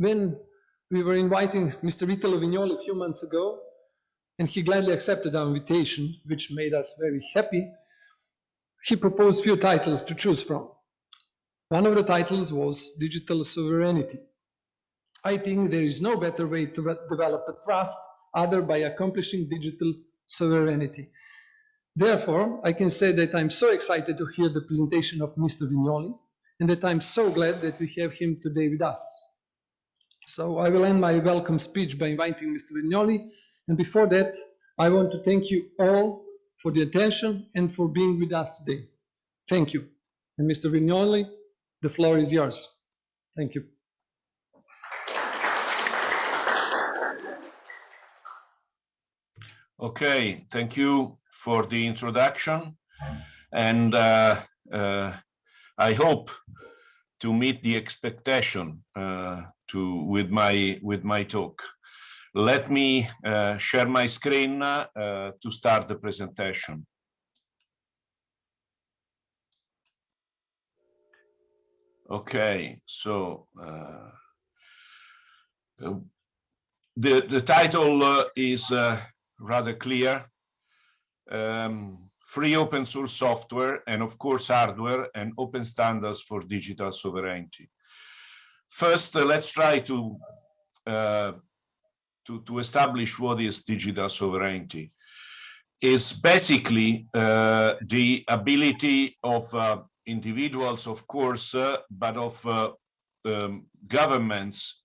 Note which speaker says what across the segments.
Speaker 1: when we were inviting Mr. Italo Vignoli a few months ago, and he gladly accepted our invitation, which made us very happy, he proposed few titles to choose from. One of the titles was Digital Sovereignty. I think there is no better way to develop a trust other by accomplishing digital sovereignty. Therefore, I can say that I'm so excited to hear the presentation of Mr. Vignoli and that I'm so glad that we have him today with us. So I will end my welcome speech by inviting Mr. Vignoli. And before that, I want to thank you all for the attention and for being with us today. Thank you. And Mr. Vignoli, the floor is yours. Thank you.
Speaker 2: Okay, thank you for the introduction. And uh, uh, I hope to meet the expectation uh, to with my with my talk. Let me uh, share my screen uh, to start the presentation. Okay, so uh, the the title is rather clear. Um, free open source software and of course hardware and open standards for digital sovereignty. First, uh, let's try to, uh, to, to establish what is digital sovereignty. Is basically uh, the ability of uh, individuals, of course, uh, but of um, governments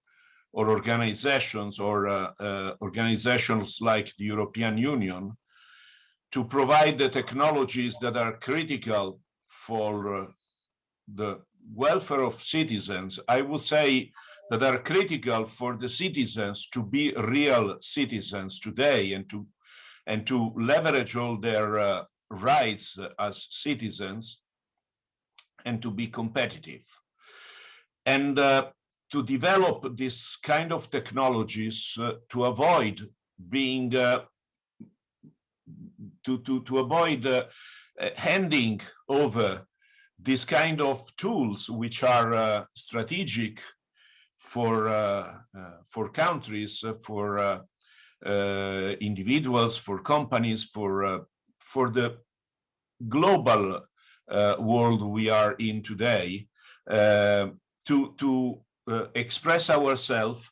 Speaker 2: or organizations or organizations like the European Union to provide the technologies that are critical for the welfare of citizens, I would say that are critical for the citizens to be real citizens today and to and to leverage all their uh, rights as citizens and to be competitive. And uh, to develop this kind of technologies uh, to avoid being uh, to, to, to avoid uh, handing over this kind of tools which are uh, strategic for uh, uh, for countries, uh, for individuals, for companies, for for the global world we are in today, to to express ourselves,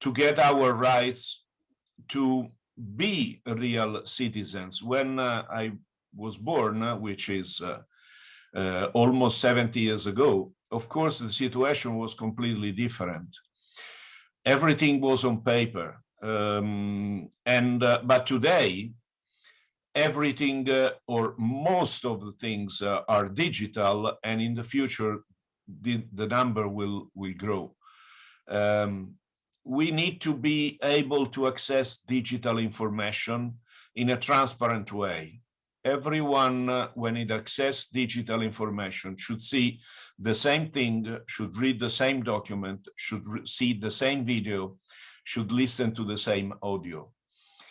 Speaker 2: to get our rights, to be real citizens. When uh, I was born, uh, which is uh, uh, almost 70 years ago, of course, the situation was completely different. Everything was on paper. Um, and uh, But today, everything uh, or most of the things are digital and in the future, the, the number will, will grow. Um, we need to be able to access digital information in a transparent way. Everyone, uh, when it access digital information, should see the same thing, should read the same document, should see the same video, should listen to the same audio.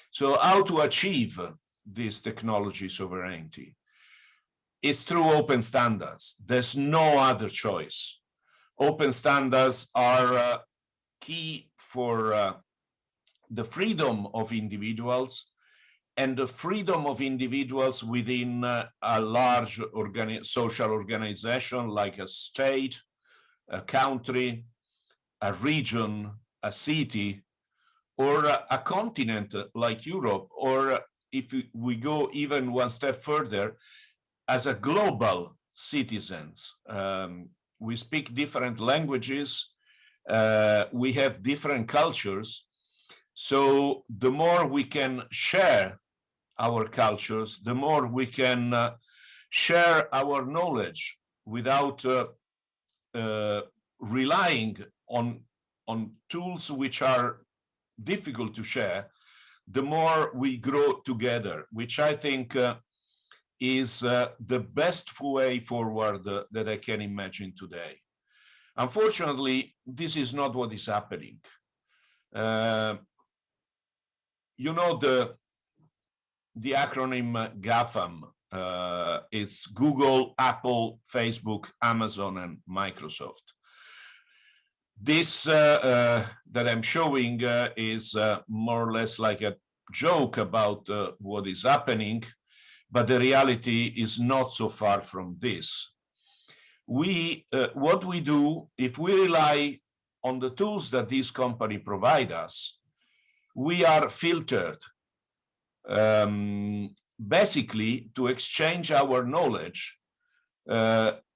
Speaker 2: So how to achieve this technology sovereignty? It's through open standards. There's no other choice. Open standards are uh, key for uh, the freedom of individuals and the freedom of individuals within uh, a large organi social organization like a state, a country, a region, a city, or a, continent like Europe, or if we go even one step further, as a global citizens. Um, we speak different languages, uh, we have different cultures. So the more we can share our cultures, the more we can uh, share our knowledge without uh, uh relying on, on tools which are difficult to share, the more we grow together, which I think uh, is the best way forward that I can imagine today. Unfortunately, this is not what is happening. Uh, you know the the acronym GAFAM. Uh, it's Google, Apple, Facebook, Amazon, and Microsoft. this uh, uh, that I'm showing uh, is uh, more or less like a joke about uh, what is happening, but the reality is not so far from this. We, what we do, if we rely on the tools that this company provide us, we are filtered um, basically to exchange our knowledge.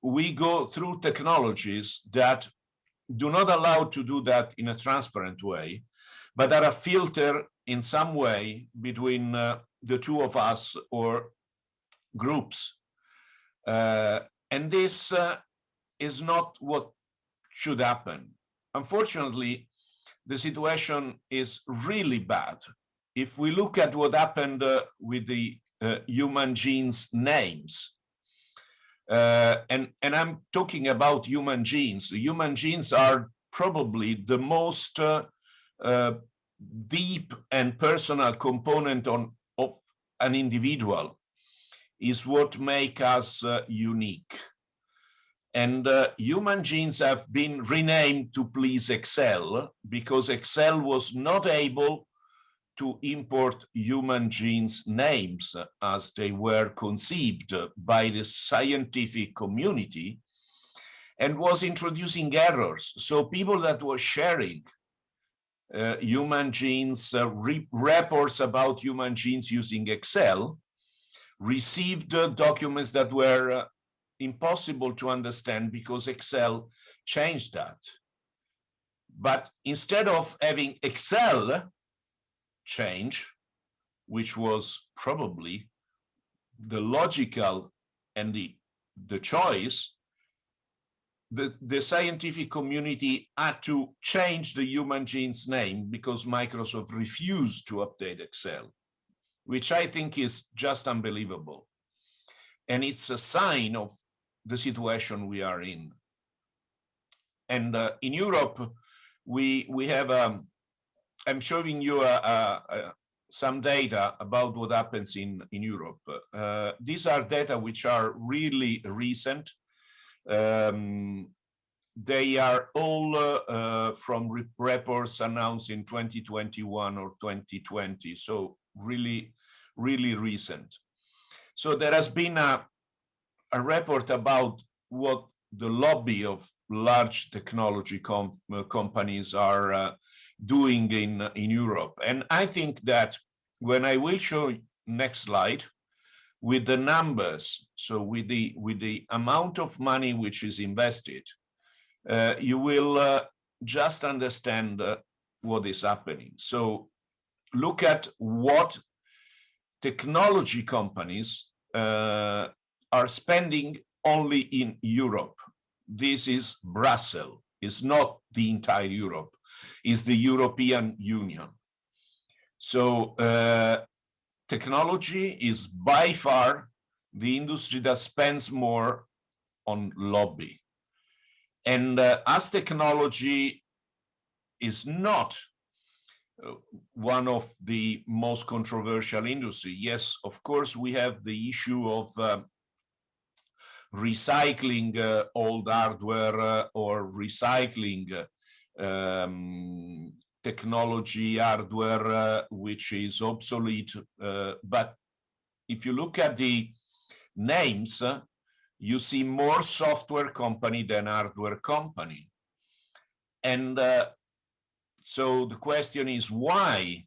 Speaker 2: we go through technologies that do not allow to do that in a transparent way, but are a filter in some way between uh, the two of us or groups. Uh, and this uh, is not what should happen. Unfortunately, the situation is really bad. If we look at what happened uh, with the uh, human genes names, uh, and, and I'm talking about human genes. Human genes are probably the most uh, uh, deep and personal component on, of an individual is what make us uh, unique. And human genes have been renamed to please Excel because Excel was not able to import human genes names as they were conceived by the scientific community and was introducing errors. So people that were sharing uh, human genes, uh, re reports about human genes using Excel, received uh, documents that were uh, impossible to understand because Excel changed that. But instead of having Excel change, which was probably the logical and the, the choice, the, the scientific community had to change the human genes name because Microsoft refused to update Excel, which I think is just unbelievable. And it's a sign of the situation we are in. And uh, in Europe, we, we have um, I'm showing you some data about what happens in, in Europe. Uh, these are data which are really recent. Um, they are all uh, uh, from reports announced in 2021 or 2020, so really, really recent. So there has been a, a report about what the lobby of large technology com uh, companies are uh, doing in, in Europe. And I think that when I will show next slide with the numbers, so with the, with the amount of money which is invested, uh, you will uh, just understand uh, what is happening. So look at what technology companies uh, are spending only in Europe. This is Brussels is not the entire Europe, is the European Union. So uh, technology is by far the industry that spends more on lobby. And uh, as technology is not uh, one of the most controversial industry, yes, of course, we have the issue of uh, recycling uh, old hardware uh, or recycling um, technology hardware uh, which is obsolete. but if you look at the names, you see more software company than hardware company. And uh, so the question is why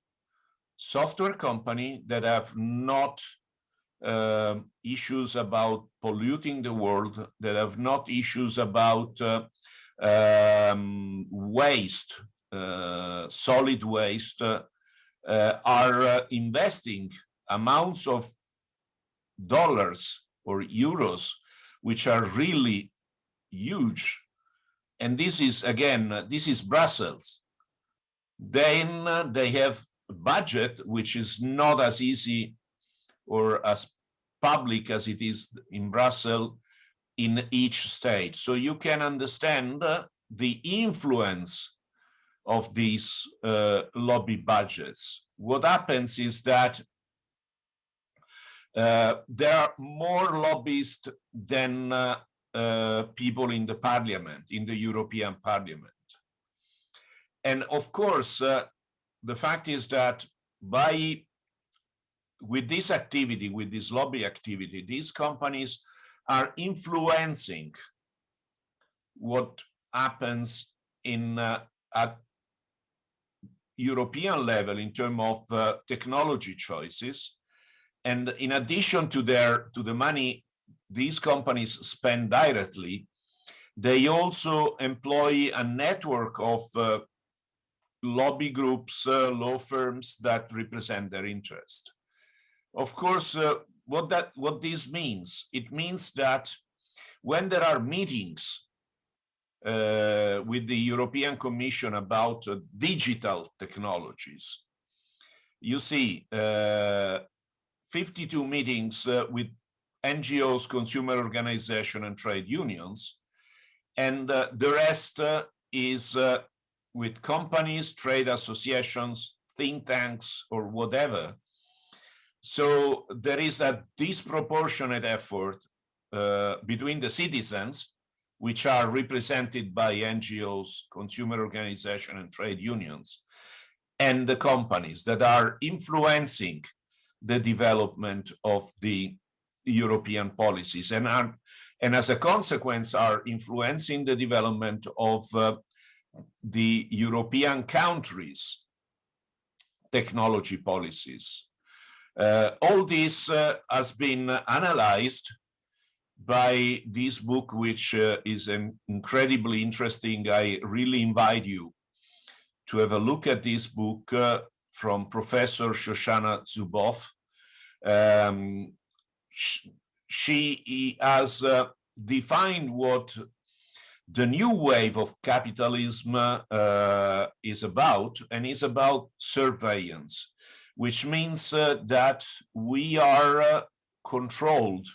Speaker 2: software company that have not uh, issues about polluting the world, that have not issues about uh, um, waste, uh, solid waste, uh, uh, are uh, investing amounts of dollars or euros, which are really huge. And this is, again, this is Brussels. Then they have a budget, which is not as easy or as public as it is in Brussels in each state. So you can understand uh, the influence of these uh, lobby budgets. What happens is that uh, there are more lobbyists than uh, uh, people in the parliament, in the European Parliament. and of course, the fact is that by with this activity, with this lobby activity, these companies are influencing what happens in uh, at European level in terms of uh, technology choices. And in addition to their to the money these companies spend directly, they also employ a network of uh, lobby groups, uh, law firms that represent their interest. Of course, uh, what that what this means, it means that when there are meetings uh, with the European Commission about uh, digital technologies, you see uh, 52 meetings uh, with NGOs, consumer organization and trade unions, and uh, the rest is with companies, trade associations, think tanks, or whatever. So there is a disproportionate effort uh, between the citizens, which are represented by NGOs, consumer organizations, and trade unions, and the companies that are influencing the development of the European policies and are, and as a consequence are influencing the development of uh, the European countries' technology policies. Uh, all this uh, has been analyzed by this book, which uh, is an incredibly interesting. I really invite you to have a look at this book from Professor Shoshana Zuboff. Um, she has uh, defined what the new wave of capitalism uh, is about, and is about surveillance, which means uh, that we are uh, controlled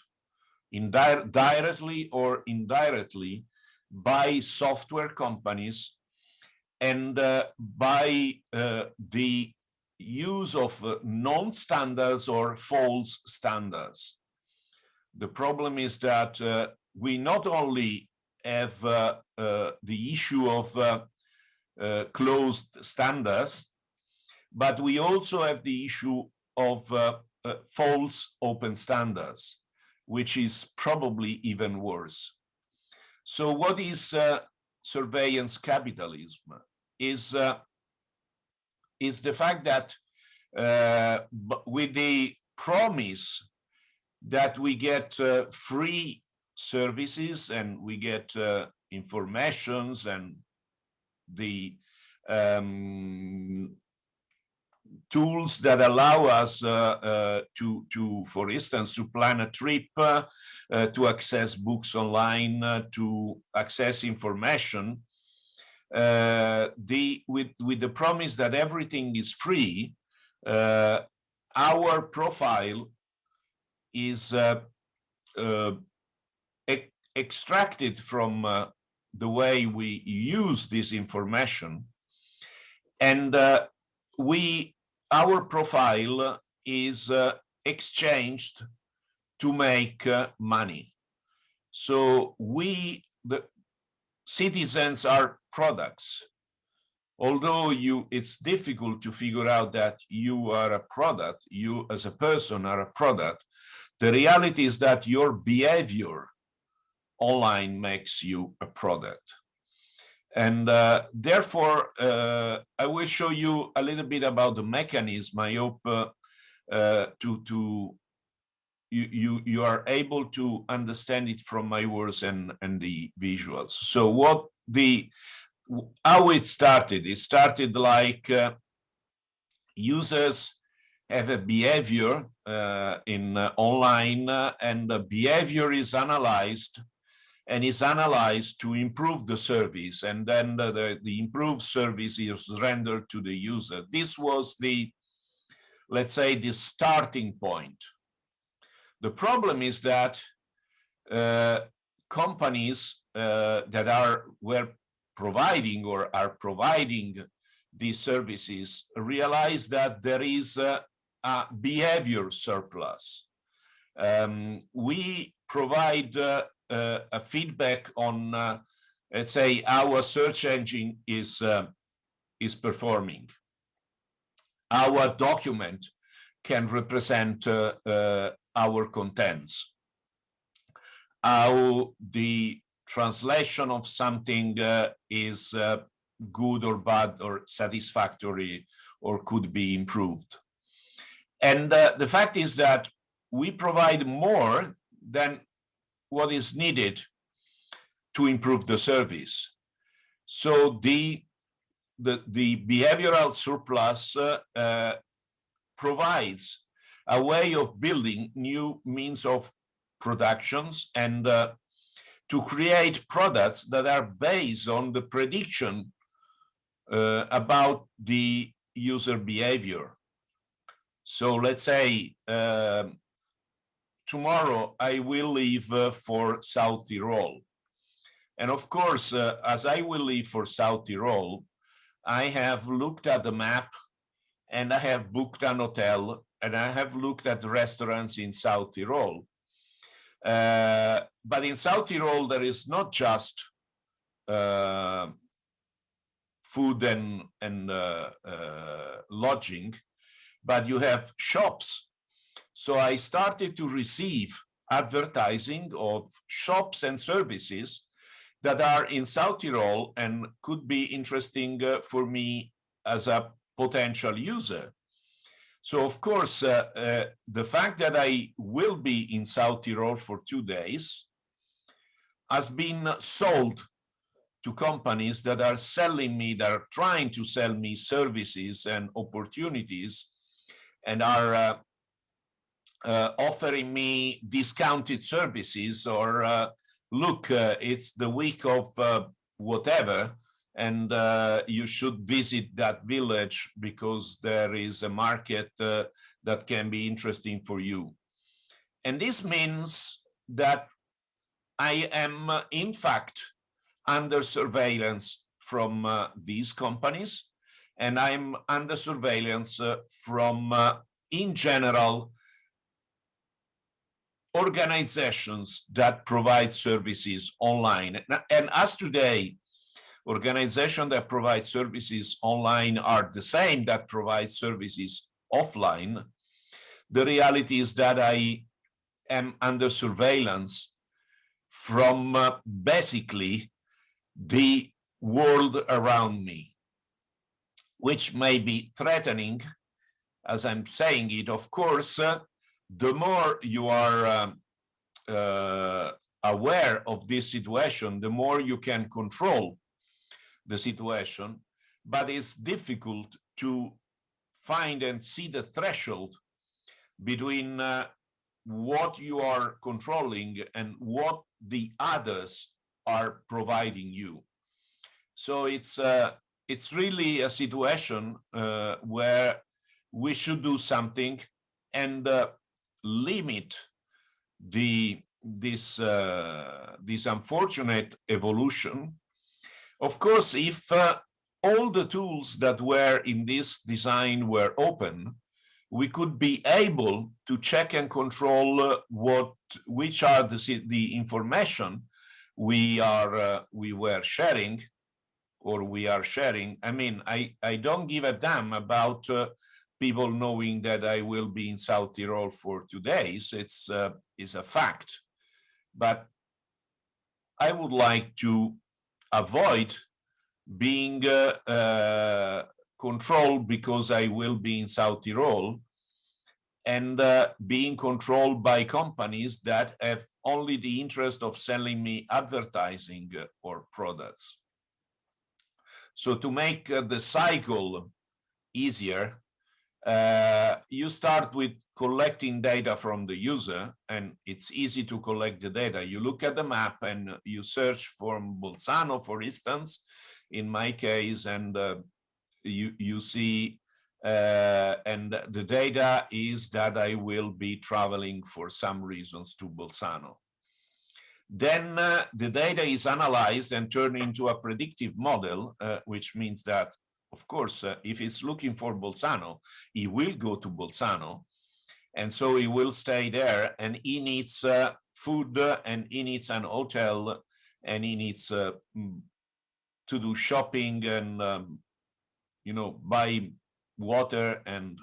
Speaker 2: indi directly or indirectly by software companies and uh, by uh, the use of uh, non-standards or false standards. The problem is that we not only have uh, uh, the issue of uh, closed standards, but we also have the issue of false open standards, which is probably even worse. So what is surveillance capitalism? Is is the fact that uh, with the promise that we get uh, free services and we get uh, informations and the um, tools that allow us uh, uh, to, to, for instance, to plan a trip, uh, to access books online, to access information, the, with, with the promise that everything is free, our profile is extracted from uh, the way we use this information. And uh, we our profile is uh, exchanged to make uh, money so we the citizens are products although you it's difficult to figure out that you are a product you as a person are a product the reality is that your behavior online makes you a product. And uh, therefore, uh, I will show you a little bit about the mechanism. I hope uh, uh to, to you, you, you are able to understand it from my words and, and the visuals. So what the, how it started, it started like uh, users have a behavior uh, in online and the behavior is analyzed and is analyzed to improve the service and then the, the, improved service is rendered to the user. This was the, let's say, the starting point. The problem is that uh, companies uh, that are were providing or are providing these services realize that there is a, a behavior surplus. Um, we provide uh, a feedback on, uh, let's say, our search engine is uh, is performing. Our document can represent uh, uh, our contents. How the translation of something uh, is uh, good or bad or satisfactory or could be improved. And uh, the fact is that we provide more than what is needed to improve the service. So the the, the behavioral surplus uh, uh, provides a way of building new means of productions and uh, to create products that are based on the prediction uh, about the user behavior. So let's say um, tomorrow I will leave uh, for South Tyrol. And of course, uh, as I will leave for South Tyrol, I have looked at the map and I have booked an hotel and I have looked at the restaurants in South Tyrol. Uh, but in South Tyrol, there is not just uh, food and, and uh, uh lodging, but you have shops. So I started to receive advertising of shops and services that are in South Tyrol and could be interesting uh, for me as a potential user. So of course, uh, uh, the fact that I will be in South Tyrol for two days has been sold to companies that are selling me, that are trying to sell me services and opportunities and are uh, offering me discounted services or uh, look, uh, it's the week of uh, whatever, and uh, you should visit that village because there is a market uh, that can be interesting for you. And this means that I am, uh, in fact, under surveillance from uh, these companies, and I'm under surveillance from, in general, organizations that provide services online. And as today, organizations that provide services online are the same that provide services offline. The reality is that I am under surveillance from uh, basically the world around me, which may be threatening, as I'm saying it, of course, uh, the more you are um, uh, aware of this situation, the more you can control the situation, but it's difficult to find and see the threshold between uh, what you are controlling and what the others are providing you. So it's uh, it's really a situation uh, where we should do something and uh, limit the this uh, this unfortunate evolution. Of course if uh, all the tools that were in this design were open we could be able to check and control uh, what which are the the information we are uh, we were sharing or we are sharing. I mean i i don't give a damn about uh, people knowing that I will be in South Tyrol for two days. It's uh, is a fact, but I would like to avoid being uh, uh, controlled because I will be in South Tyrol and uh, being controlled by companies that have only the interest of selling me advertising or products. So to make uh, the cycle easier, uh, you start with collecting data from the user and it's easy to collect the data. You look at the map and you search for Bolzano, for instance, in my case, and uh, you, you see, uh, and the data is that I will be traveling for some reasons to Bolzano. Then uh, the data is analyzed and turned into a predictive model, uh, which means that of course, uh, if he's looking for Bolzano, he will go to Bolzano. And so he will stay there and he needs uh, food and he needs an hotel and he needs uh, mm, to do shopping and um, you know, buy water and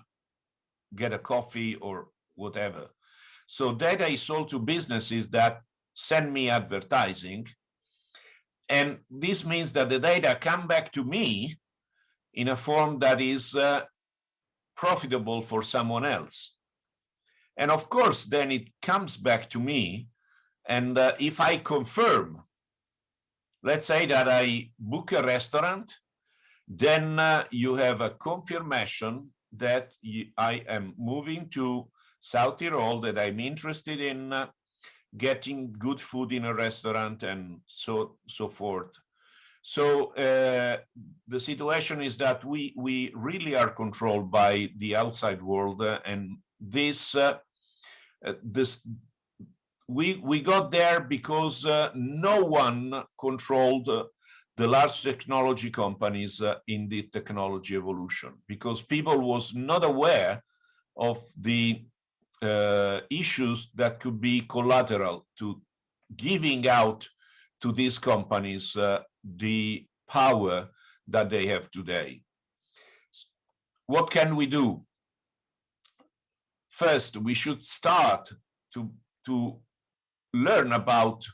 Speaker 2: get a coffee or whatever. So data is sold to businesses that send me advertising. And this means that the data come back to me in a form that is uh, profitable for someone else. And of course, then it comes back to me. And uh, if I confirm, let's say that I book a restaurant, then uh, you have a confirmation that I am moving to South Tyrol, that I'm interested in uh, getting good food in a restaurant and so so forth. So uh, the situation is that we we really are controlled by the outside world, uh, and this uh, uh, this we we got there because uh, no one controlled the large technology companies uh, in the technology evolution because people was not aware of the uh, issues that could be collateral to giving out to these companies uh, the power that they have today. What can we do? First, we should start to, to learn about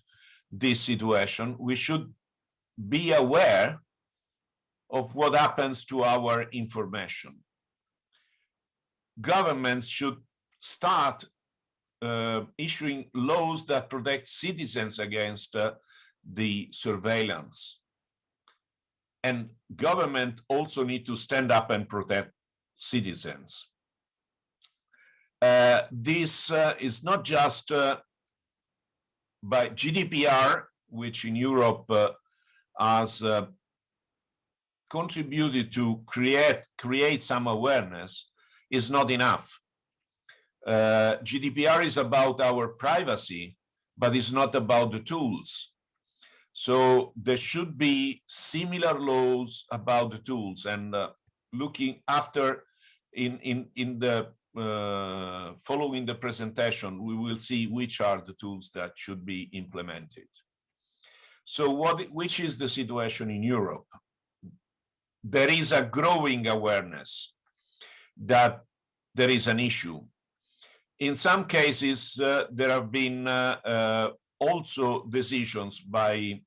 Speaker 2: this situation. We should be aware of what happens to our information. Governments should start uh, issuing laws that protect citizens against uh, the surveillance. And government also need to stand up and protect citizens. Uh, this uh, is not just uh, by GDPR, which in Europe uh, has uh, contributed to create create some awareness is not enough. Uh, GDPR is about our privacy, but it's not about the tools. So there should be similar laws about the tools and uh, looking after in in in the uh, following the presentation, we will see which are the tools that should be implemented. So what, which is the situation in Europe? There is a growing awareness that there is an issue. In some cases, uh, there have been uh, uh, also decisions by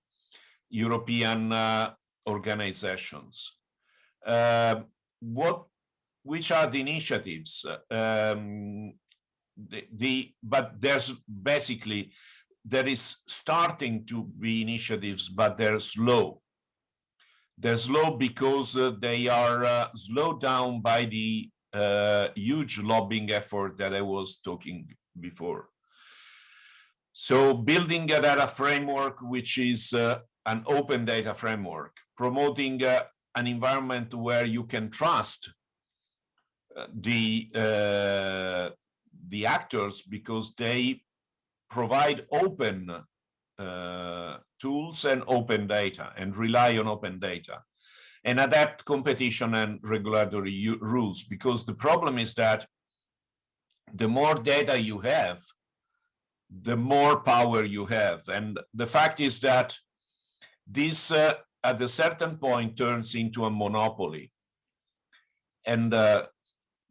Speaker 2: European uh, organizations. Uh, what, which are the initiatives? Um, the, the, but there's basically there is starting to be initiatives, but they're slow. They're slow because uh, they are uh, slowed down by the uh, huge lobbying effort that I was talking before. So building a data framework, which is uh, an open data framework, promoting uh, an environment where you can trust uh, the the actors because they provide open uh, tools and open data and rely on open data and adapt competition and regulatory rules because the problem is that the more data you have the more power you have and the fact is that this uh, at a certain point turns into a monopoly and uh,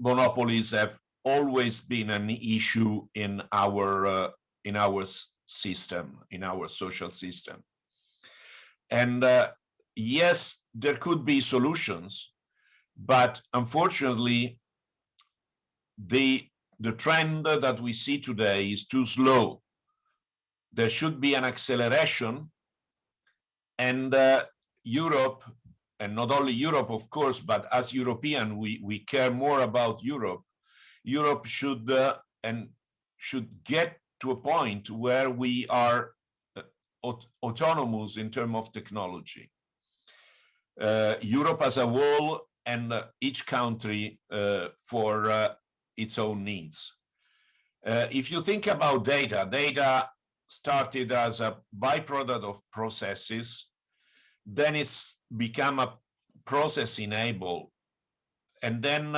Speaker 2: monopolies have always been an issue in our uh, in our system, in our social system. And uh, yes, there could be solutions, but unfortunately, the, the trend that we see today is too slow. There should be an acceleration and uh, Europe, and not only Europe, of course, but as European, we, we care more about Europe. Europe should uh, and should get to a point where we are uh, aut autonomous in terms of technology. Uh, Europe as a whole and uh, each country uh, for uh, its own needs. Uh, if you think about data, data started as a byproduct of processes, then it's become a process enable, and then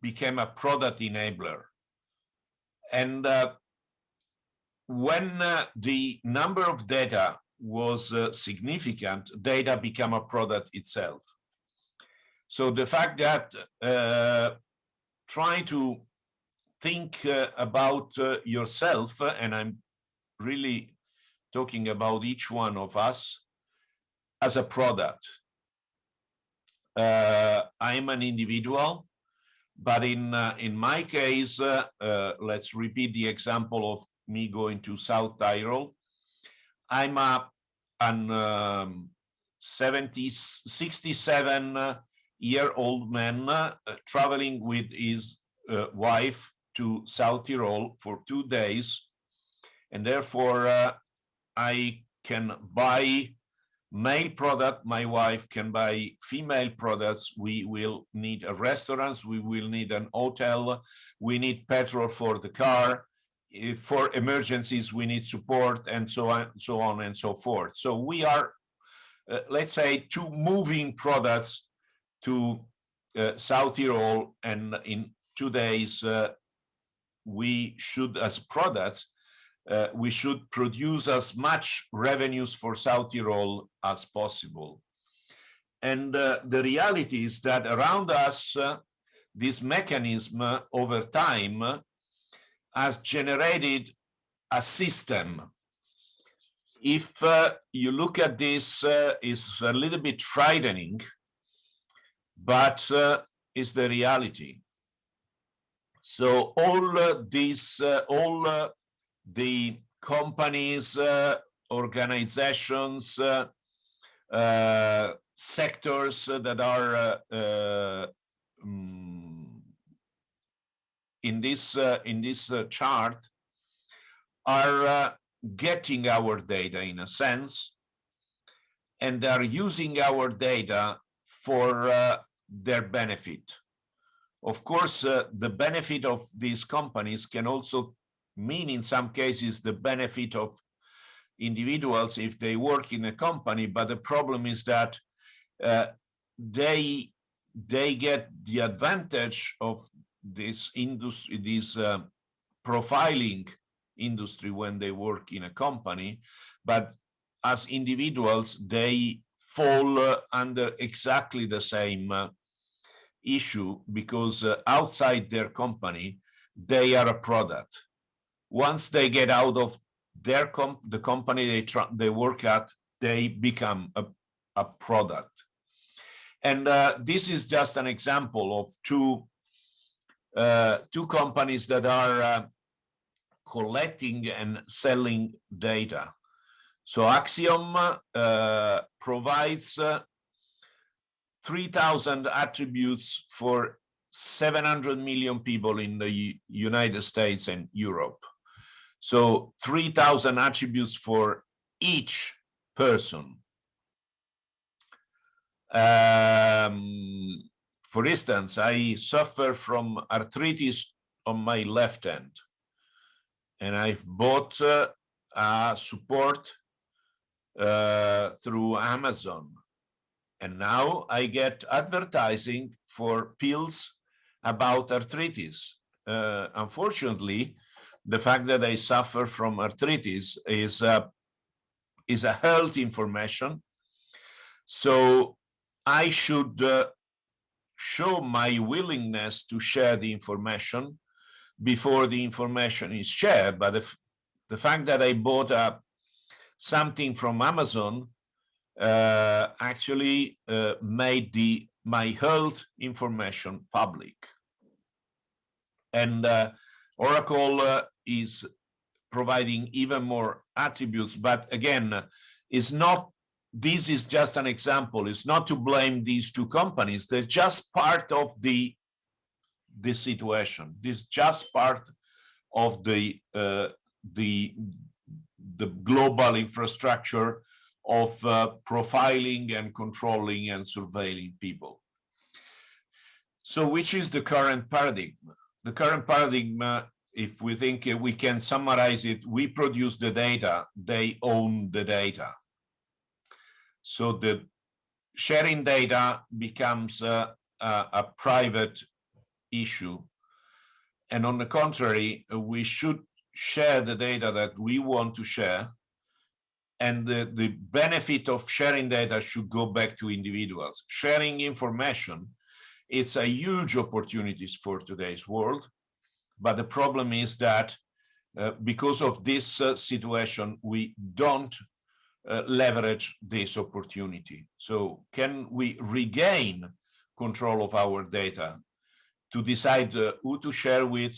Speaker 2: became a product enabler. And when uh, the number of data was uh, significant, data became a product itself. So the fact that trying to think uh, about uh, yourself, uh, and I'm really talking about each one of us as a product. Uh, I'm an individual, but in uh, in my case, uh, let's repeat the example of me going to South Tyrol. I'm a an um, 70, 67 uh, year old man uh, traveling with his uh, wife to South Tyrol for two days. And therefore, uh, I can buy male product, my wife can buy female products. We will need a restaurants, we will need an hotel, we need petrol for the car. If for emergencies, we need support and so on, so on and so forth. So we are, uh, let's say, two moving products to uh, South Tyrol and in two days uh, we should as products uh, we should produce as much revenues for South Tyrol as possible. And uh, the reality is that around us, uh, this mechanism uh, over time has generated a system. If you look at this, it's a little bit frightening, but uh, it's the reality. So all uh, these, uh, all the companies, uh, organizations, uh, uh, sectors that are um, in this in this chart are getting our data in a sense and are using our data for uh, their benefit. Of course, uh, the benefit of these companies can also mean in some cases the benefit of individuals if they work in a company, but the problem is that uh, they they get the advantage of this industry, this uh, profiling industry when they work in a company, but as individuals, they fall uh, under exactly the same uh, issue because uh, outside their company, they are a product once they get out of their comp the company they they work at, they become a, a product. And uh, this is just an example of two uh, two companies that are uh, collecting and selling data. So Acxiom uh, provides uh, 3,000 attributes for 700 million people in the U United States and Europe. So 3000 attributes for each person. Um, for instance, I suffer from arthritis on my left hand and I've bought uh, a support uh, through Amazon. And now I get advertising for pills about arthritis. Uh, unfortunately, the fact that I suffer from arthritis is a, is a health information. So I should uh, show my willingness to share the information before the information is shared. But the fact that I bought a, something from Amazon uh, actually uh, made the my health information public. And uh, Oracle uh, is providing even more attributes. But again, it's not, this is just an example. It's not to blame these two companies. They're just part of the, the situation. This is just part of the, uh, the, the global infrastructure of uh, profiling and controlling and surveilling people. So which is the current paradigm? The current paradigm uh, if we think uh, we can summarize it, we produce the data, they own the data. So the sharing data becomes uh, a, a private issue. And on the contrary, we should share the data that we want to share. And the, the benefit of sharing data should go back to individuals. Sharing information it's a huge opportunities for today's world. But the problem is that uh, because of this uh, situation, we don't uh, leverage this opportunity. So can we regain control of our data to decide uh, who to share with,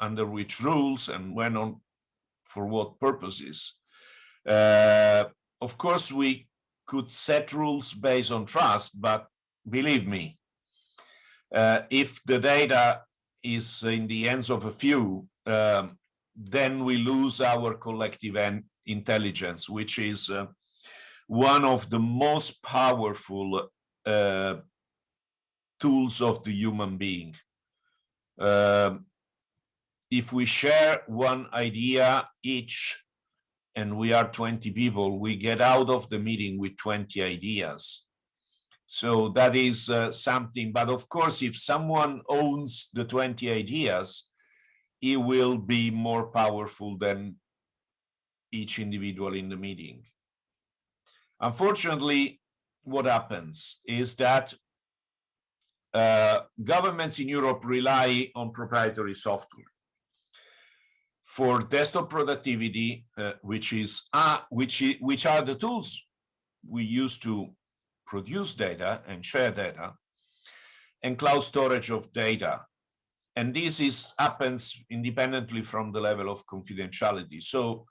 Speaker 2: under which rules, and when on, for what purposes? Uh, of course, we could set rules based on trust, but believe me, uh, if the data is in the hands of a few, um, then we lose our collective intelligence, which is uh, one of the most powerful uh, tools of the human being. Um, if we share one idea each and we are 20 people, we get out of the meeting with 20 ideas. So that is uh, something, but of course, if someone owns the 20 ideas, he will be more powerful than each individual in the meeting. Unfortunately, what happens is that uh, governments in Europe rely on proprietary software. For desktop productivity, uh, which is uh, which which are the tools we use to produce data and share data, and cloud storage of data. And this is happens independently from the level of confidentiality. So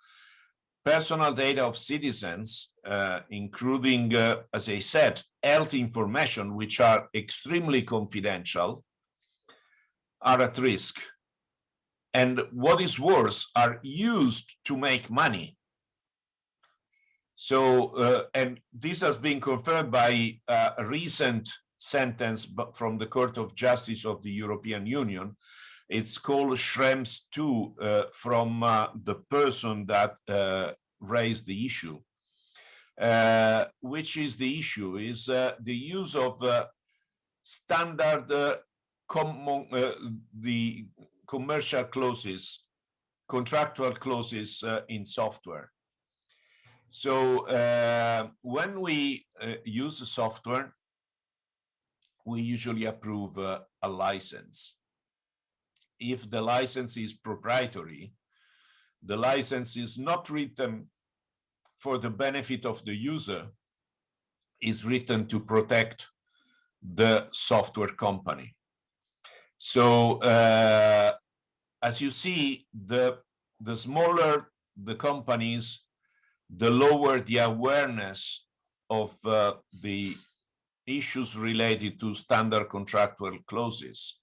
Speaker 2: personal data of citizens, uh, including, uh, as I said, health information, which are extremely confidential, are at risk. And what is worse, are used to make money. So, uh, and this has been confirmed by uh, a recent sentence from the Court of Justice of the European Union. It's called Schrems 2 uh, from uh, the person that uh, raised the issue. Which is the issue is the use of standard common, the commercial clauses, contractual clauses in software. So uh, when we uh, use a software, we usually approve uh, a license. If the license is proprietary, the license is not written for the benefit of the user, is written to protect the software company. So uh, as you see, the, the smaller the companies, the lower the awareness of uh, the issues related to standard contractual clauses.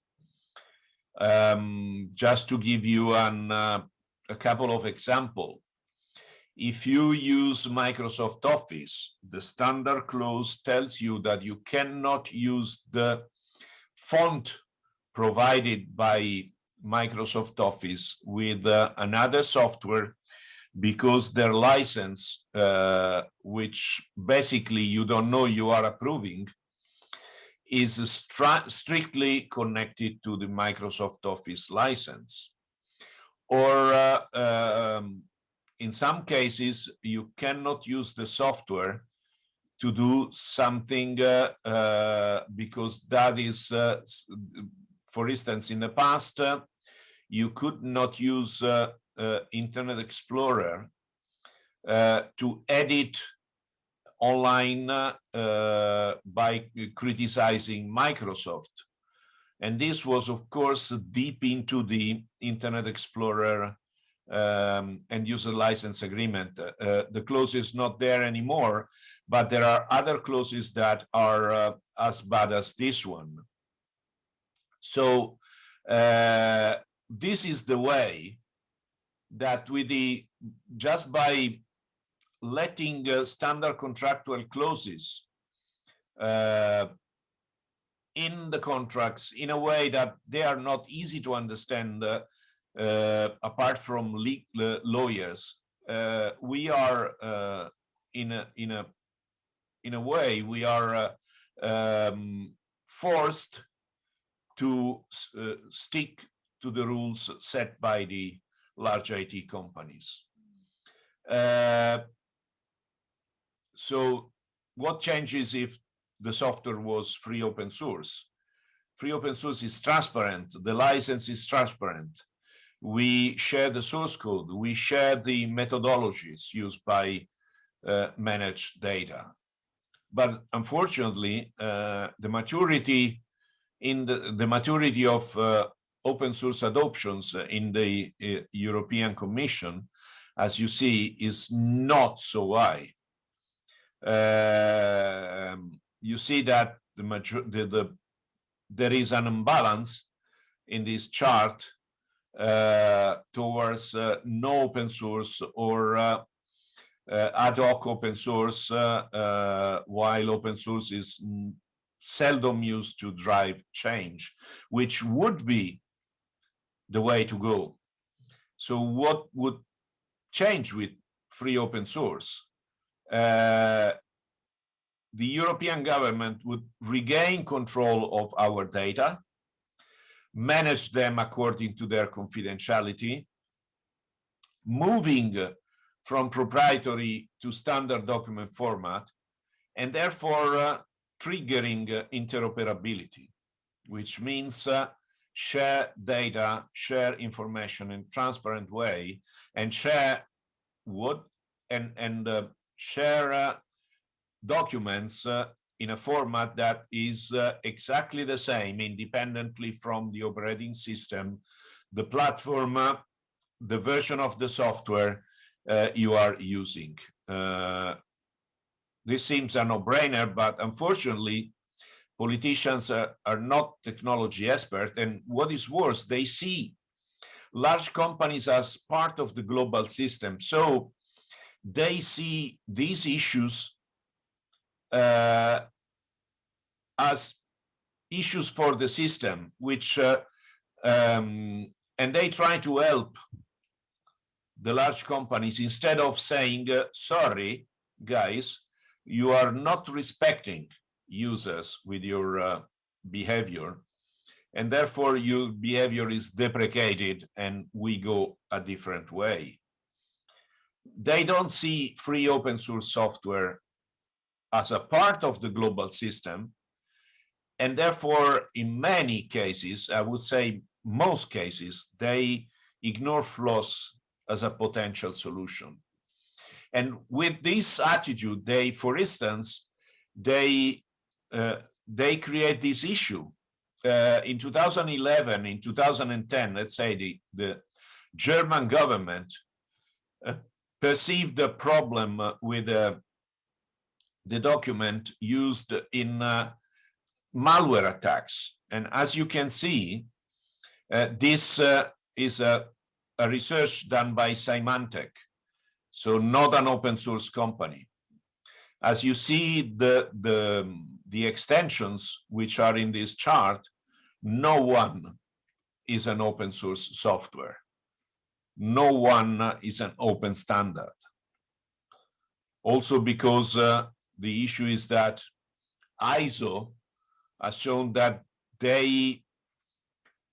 Speaker 2: Um, just to give you an, uh, a couple of examples, if you use Microsoft Office, the standard clause tells you that you cannot use the font provided by Microsoft Office with uh, another software because their license, uh, which basically you don't know you are approving, is strictly connected to the Microsoft Office license. Or uh, um, in some cases, you cannot use the software to do something uh, uh, because that is, uh, for instance, in the past, uh, you could not use uh, uh, Internet Explorer uh, to edit online uh, by criticizing Microsoft. And this was, of course, deep into the Internet Explorer um, and user license agreement. Uh, the clause is not there anymore, but there are other clauses that are uh, as bad as this one. So uh, this is the way that with the just by letting uh, standard contractual clauses uh, in the contracts in a way that they are not easy to understand uh, uh apart from lawyers uh, we are in a in a in a way we are um, forced to stick to the rules set by the large IT companies. Uh, so what changes if the software was free open source? free open source is transparent, the license is transparent. We share the source code, we share the methodologies used by uh, managed data. But unfortunately, uh, the maturity in the, the maturity of uh, open source adoptions in the uh, European Commission, as you see, is not so high. Um, you see that the, the, the there is an imbalance in this chart uh, towards uh, no open source or uh, uh ad hoc open source, uh, uh, while open source is seldom used to drive change, which would be the way to go. So what would change with free open source? Uh, the European government would regain control of our data, manage them according to their confidentiality, moving from proprietary to standard document format, and therefore uh, triggering uh, interoperability, which means uh, share data, share information in transparent way, and share what and and uh, share uh, documents uh, in a format that is uh, exactly the same independently from the operating system, the platform, the version of the software you are using. This seems a no-brainer, but unfortunately, politicians are, are not technology experts and what is worse they see large companies as part of the global system. So they see these issues uh, as issues for the system which uh, um, and they try to help the large companies instead of saying uh, sorry guys you are not respecting users with your uh, behavior and therefore your behavior is deprecated and we go a different way. They don't see free open source software as a part of the global system and therefore in many cases, I would say most cases, they ignore FLOSS as a potential solution. And with this attitude, they, for instance, they uh, they create this issue. Uh, in 2011, in 2010, let's say the, the German government uh, perceived the problem with uh, the document used in uh, malware attacks. And as you can see, uh, this is a, a research done by Symantec, so not an open source company. As you see, the, the the extensions which are in this chart, no one is an open source software. No one is an open standard. Also because uh, the issue is that ISO has shown that they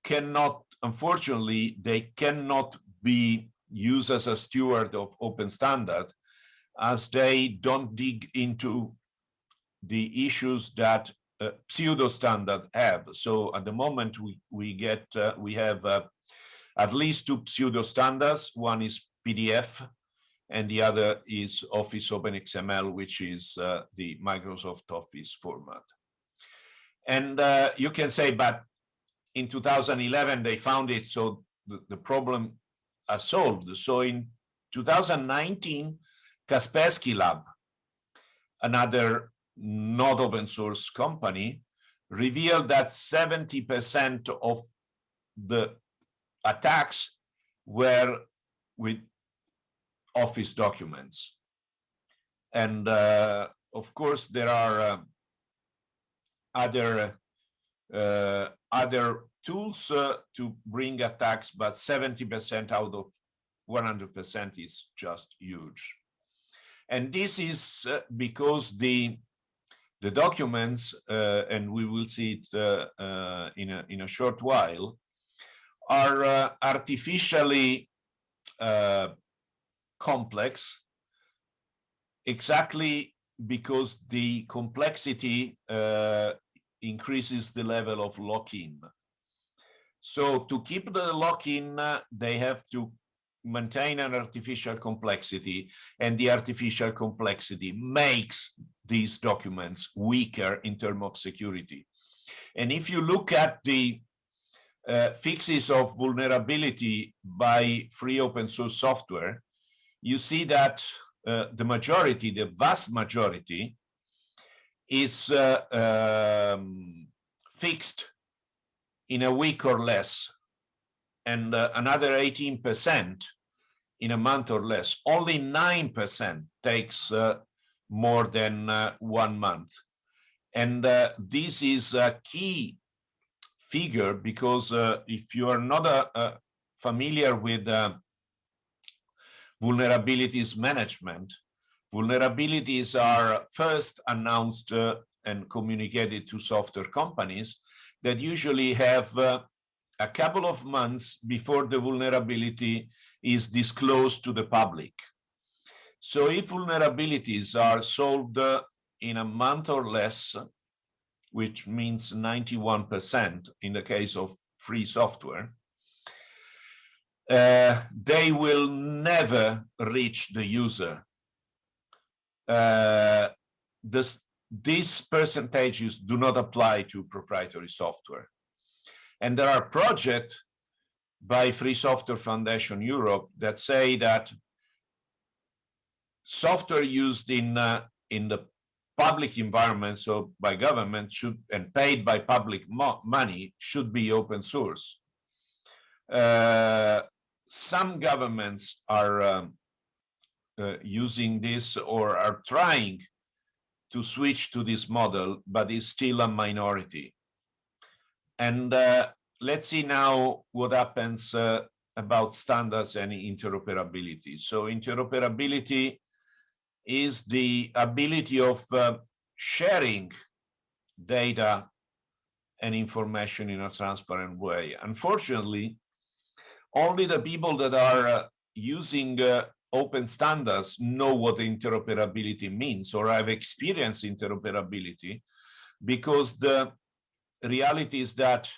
Speaker 2: cannot, unfortunately, they cannot be used as a steward of open standard as they don't dig into the issues that uh, pseudo standard have. So at the moment we we get uh, we have uh, at least two pseudo standards. One is PDF, and the other is Office OpenXML, which is uh, the Microsoft Office format. And uh, you can say, but in 2011 they found it, so the, the problem is solved. So in 2019, Kaspersky Lab, another not open source company revealed that 70% of the attacks were with office documents. And uh, of course, there are uh, other uh, other tools uh, to bring attacks, but 70% out of 100% is just huge. And this is uh, because the the documents, uh, and we will see it uh, uh, in, a, in a short while, are artificially complex exactly because the complexity uh, increases the level of lock-in. So to keep the lock-in, they have to maintain an artificial complexity and the artificial complexity makes these documents weaker in terms of security. And if you look at the uh, fixes of vulnerability by free open source software, you see that uh, the majority, the vast majority, is uh, um, fixed in a week or less, and uh, another 18% in a month or less. Only 9% takes uh, more than uh, one month. And uh, this is a key figure because uh, if you are not uh, familiar with vulnerabilities management, vulnerabilities are first announced and communicated to software companies that usually have uh, a couple of months before the vulnerability is disclosed to the public. So if vulnerabilities are solved uh, in a month or less, which means 91% in the case of free software, uh, they will never reach the user. Uh, this, these percentages do not apply to proprietary software. And there are projects by Free Software Foundation Europe that say that software used in uh, in the public environment, so by government should and paid by public mo money should be open source. Uh, some governments are um, uh, using this or are trying to switch to this model, but is still a minority. And uh, let's see now what happens uh, about standards and interoperability. So interoperability is the ability of uh, sharing data and information in a transparent way. Unfortunately, only the people that are uh, using uh, open standards know what interoperability means or have experienced interoperability because the reality is that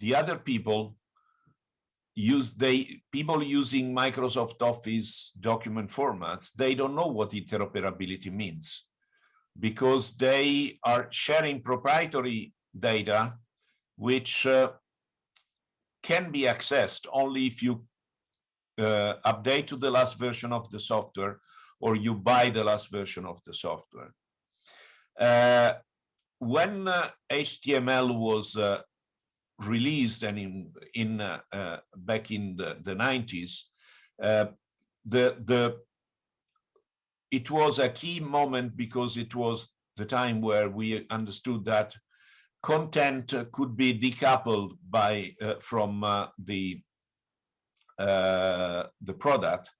Speaker 2: the other people use they people using Microsoft Office document formats, they don't know what interoperability means because they are sharing proprietary data which uh, can be accessed only if you update to the last version of the software or you buy the last version of the software. Uh, when uh, HTML was uh, released and in in uh, uh, back in the, the 90s, uh, the the it was a key moment because it was the time where we understood that content could be decoupled by from the the product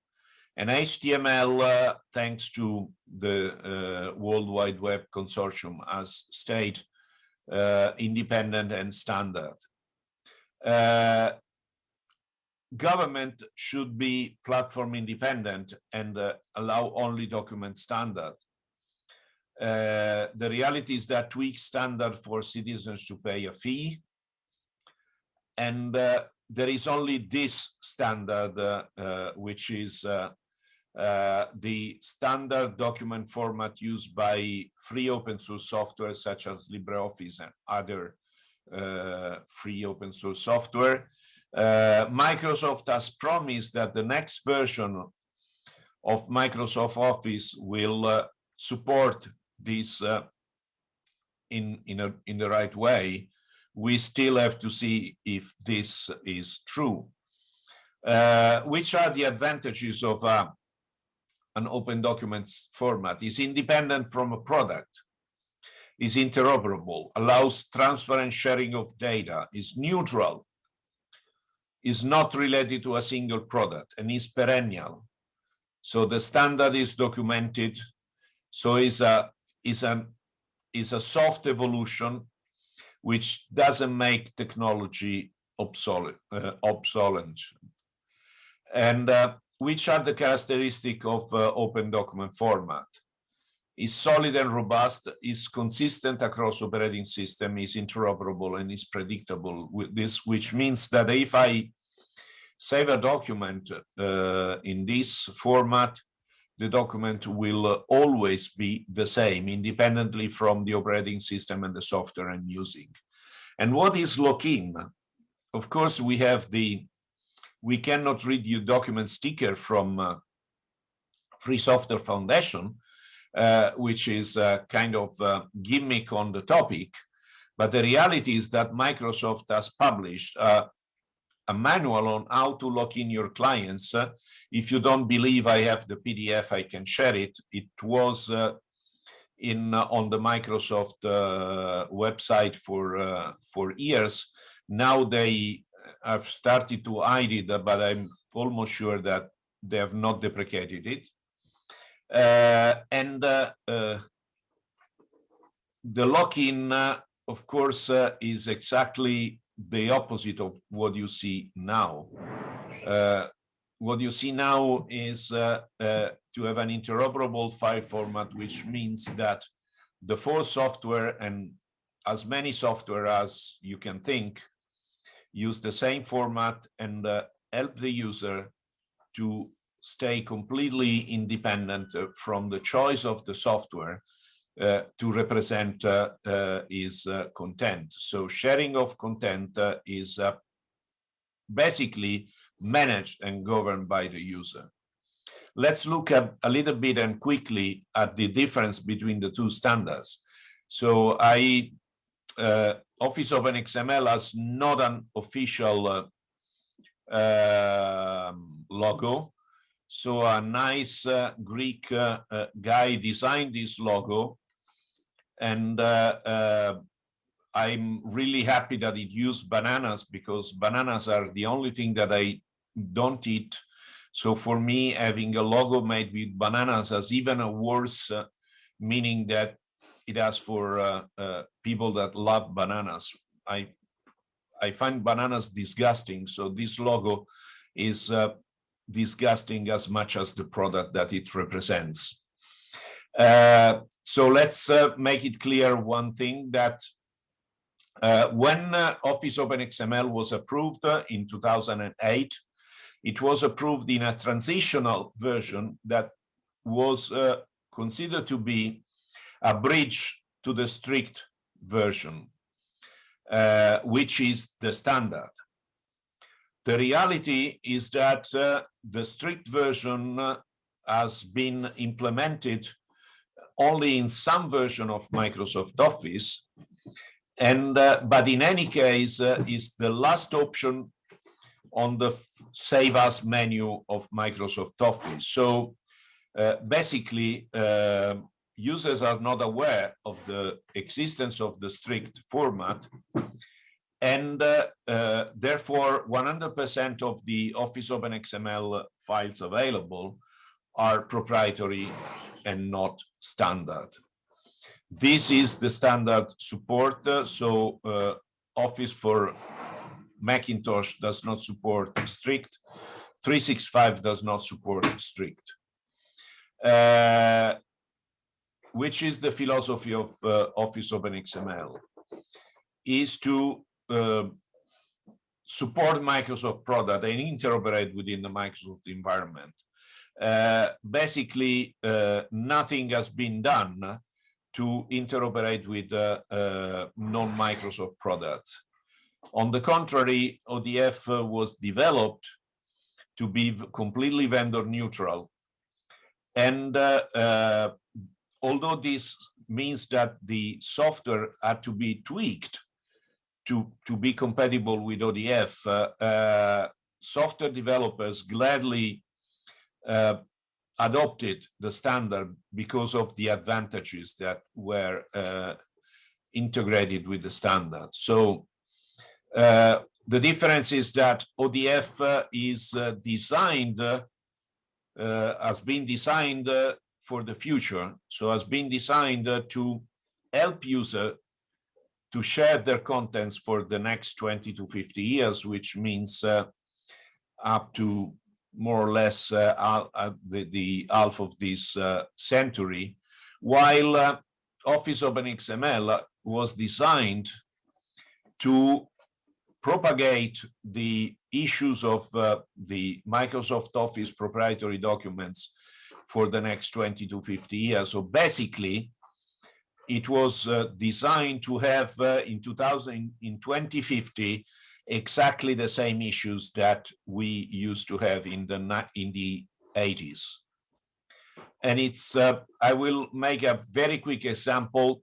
Speaker 2: and HTML, uh, thanks to the uh, World Wide Web Consortium, has stayed uh, independent and standard. Uh, government should be platform independent and uh, allow only document standard. Uh, the reality is that tweak standard for citizens to pay a fee and there is only this standard, uh, uh, which is uh, the standard document format used by free open source software such as LibreOffice and other free open source software. Microsoft has promised that the next version of Microsoft Office will uh, support this uh, in in a in the right way we still have to see if this is true. Uh, which are the advantages of uh, an open documents format? Is independent from a product, is interoperable, allows transparent sharing of data, is neutral, is not related to a single product, and is perennial. So the standard is documented, so is a is a is a soft evolution which doesn't make technology obsolete, uh, obsolete. And uh, which are the characteristic of uh, open document format? is solid and robust, is consistent across operating system, is interoperable and is predictable with this, which means that if I save a document uh, in this format, the document will always be the same independently from the operating system and the software I'm using. And what is lock-in? Of course, we have the, we cannot read your document sticker from uh, Free Software Foundation, uh, which is a kind of a gimmick on the topic. But the reality is that Microsoft has published uh, a manual on how to lock in your clients. Uh, if you don't believe I have the PDF, I can share it. It was uh, in uh, on the Microsoft uh, website for uh, for years. Now they have started to hide it, but I'm almost sure that they have not deprecated it. and the lock-in, of course, is exactly the opposite of what you see now. Uh, what you see now is uh, uh, to have an interoperable file format, which means that the full software and as many software as you can think use the same format and uh, help the user to stay completely independent uh, from the choice of the software uh, to represent uh, uh, is content. So sharing of content is basically managed and governed by the user. Let's look at a little bit and quickly at the difference between the two standards. So I uh, Office OpenXML has not an official uh, uh, logo. So a nice Greek guy designed this logo and uh, uh, I'm really happy that it used bananas because bananas are the only thing that I don't eat. So for me, having a logo made with bananas has even a worse uh, meaning that it has for uh, uh, people that love bananas. I I find bananas disgusting. So this logo is uh, disgusting as much as the product that it represents. Uh, so let's uh, make it clear one thing that uh, when uh, Office OpenXML was approved uh, in 2008, it was approved in a transitional version that was uh, considered to be a bridge to the strict version, which is the standard. The reality is that the strict version has been implemented only in some version of Microsoft Office. And, uh, but in any case, uh, is the last option on the Save As menu of Microsoft Office. So uh, basically, uh, users are not aware of the existence of the strict format. And uh, uh, therefore, 100% of the Office OpenXML files available are proprietary and not standard. This is the standard support. Uh, so uh, Office for Macintosh does not support strict. 365 does not support strict. Uh, which is the philosophy of uh, Office OpenXML, is to uh, support Microsoft product and interoperate within the Microsoft environment. Uh, basically uh, nothing has been done to interoperate with uh, uh non-Microsoft products. On the contrary, ODF uh, was developed to be completely vendor neutral. And although this means that the software had to be tweaked to, to be compatible with ODF, software developers gladly uh, adopted the standard because of the advantages that were uh, integrated with the standard. So uh, the difference is that ODF uh, is uh, designed, uh, has been designed for the future. So has been designed to help user to share their contents for the next 20 to 50 years, which means up to more or less uh, uh, the, the half of this uh, century, while Office OpenXML was designed to propagate the issues of uh, the Microsoft Office proprietary documents for the next 20 to 50 years. So basically, it was uh, designed to have uh, in 2000 in 2050 exactly the same issues that we used to have in the in the 80s and it's uh, i will make a very quick example.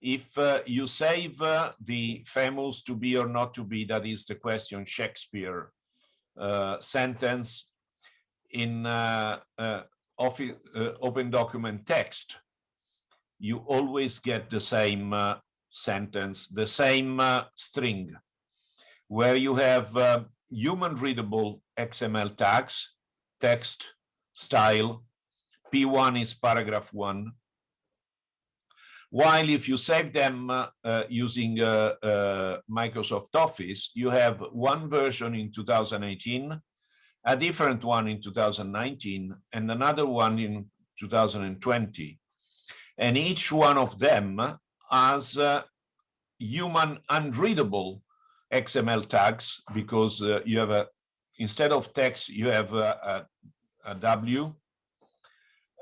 Speaker 2: If uh, you save uh, the famous to be or not to be that is the question shakespeare uh, sentence in uh, office, open document text you always get the same sentence the same string where you have uh, human readable XML tags, text, style, P1 is paragraph one. While if you save them uh, uh, using uh, uh, Microsoft Office, you have one version in 2018, a different one in 2019, and another one in 2020. And each one of them has uh, human unreadable XML tags because uh, you have a, instead of text, you have a, a, a W.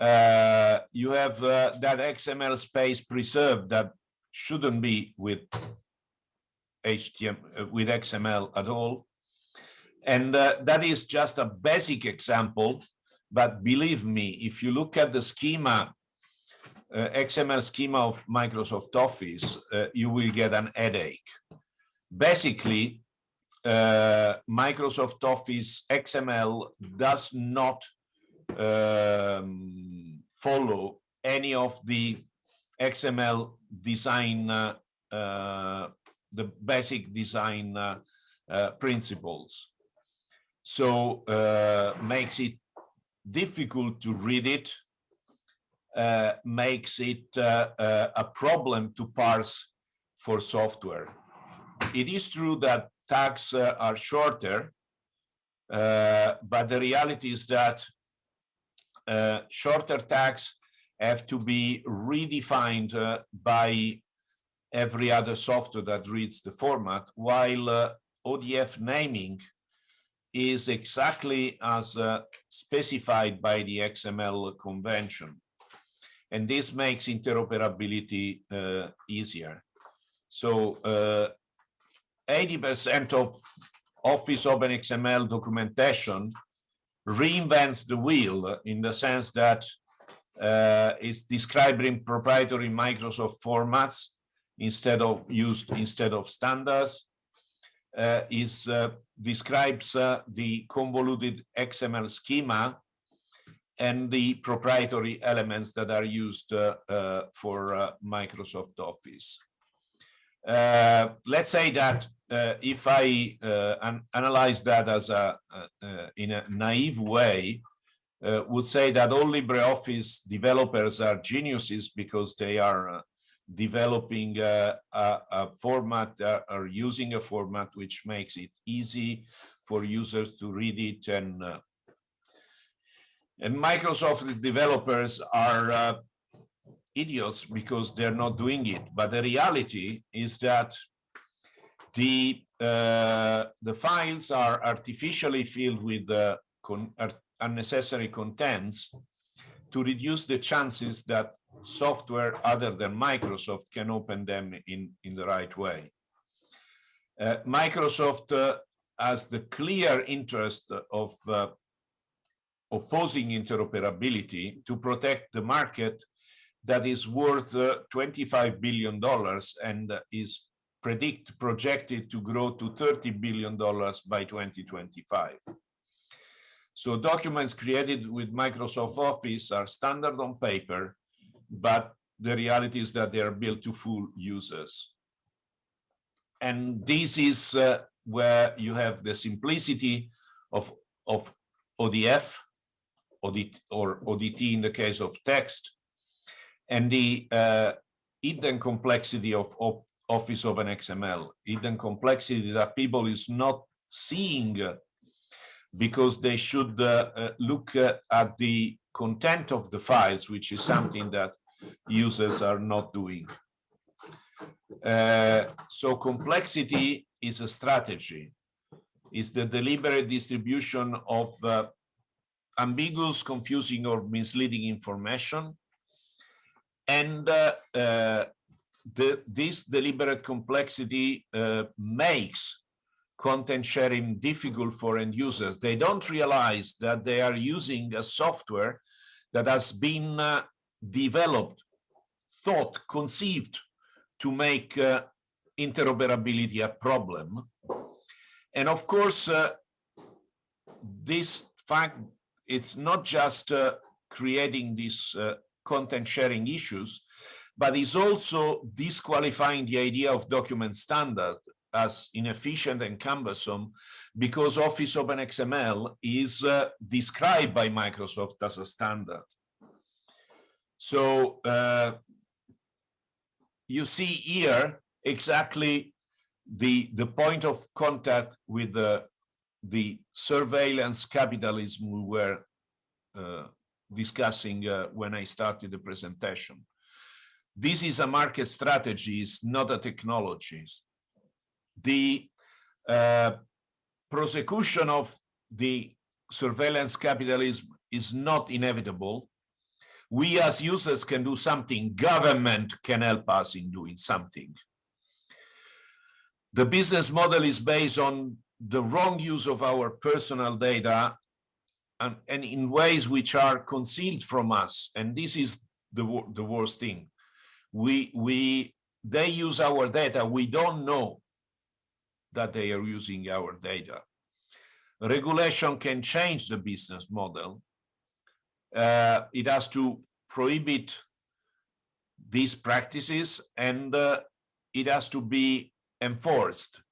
Speaker 2: Uh, you have uh, that XML space preserved that shouldn't be with HTML, uh, with XML at all. And uh, that is just a basic example, but believe me, if you look at the schema, uh, XML schema of Microsoft Office, you will get an headache basically, uh, Microsoft Office XML does not um, follow any of the XML design, uh, uh, the basic design uh, uh, principles. So uh, makes it difficult to read it, makes it a problem to parse for software it is true that tags uh, are shorter, uh, but the reality is that uh, shorter tags have to be redefined uh, by every other software that reads the format, while uh, ODF naming is exactly as uh, specified by the XML convention. And this makes interoperability easier. So 80% of Office OpenXML documentation reinvents the wheel in the sense that uh, it's describing proprietary Microsoft formats instead of used instead of standards. Uh, is uh, describes uh, the convoluted XML schema and the proprietary elements that are used uh, uh, for Microsoft Office. Uh, let's say that uh, if I uh, an analyze that as a in a naive way, would say that all LibreOffice developers are geniuses because they are developing a, a, format uh, or using a format which makes it easy for users to read it and uh, and Microsoft developers are uh, idiots because they're not doing it. But the reality is that the uh, the files are artificially filled with uh, con unnecessary contents to reduce the chances that software other than Microsoft can open them in, in the right way. Uh, Microsoft uh, has the clear interest of uh, opposing interoperability to protect the market that is worth uh, 25 billion dollars and is predict projected to grow to 30 billion dollars by 2025 so documents created with microsoft office are standard on paper but the reality is that they are built to fool users. And this is uh, where you have the simplicity of of odf ODT, or odt in the case of text and the uh, hidden complexity of, of Office OpenXML, hidden complexity that people is not seeing because they should uh, uh, look uh, at the content of the files, which is something that users are not doing. Uh, so complexity is a strategy, is the deliberate distribution of uh, ambiguous, confusing or misleading information. And uh, uh, the, this deliberate complexity uh, makes content sharing difficult for end users. They don't realize that they are using a software that has been uh, developed, thought, conceived to make uh, interoperability a problem. And of course, uh, this fact, it's not just creating this content sharing issues, but is also disqualifying the idea of document standard as inefficient and cumbersome because Office OpenXML is uh, described by Microsoft as a standard. So uh, you see here exactly the, the point of contact with the, the surveillance capitalism we were uh, discussing uh, when I started the presentation. This is a market strategy, it's not a technology. The uh, prosecution of the surveillance capitalism is not inevitable. We as users can do something, government can help us in doing something. The business model is based on the wrong use of our personal data and, and in ways which are concealed from us. And this is the, the worst thing. We, we, they use our data. We don't know that they are using our data. Regulation can change the business model. Uh, it has to prohibit these practices and uh, it has to be enforced.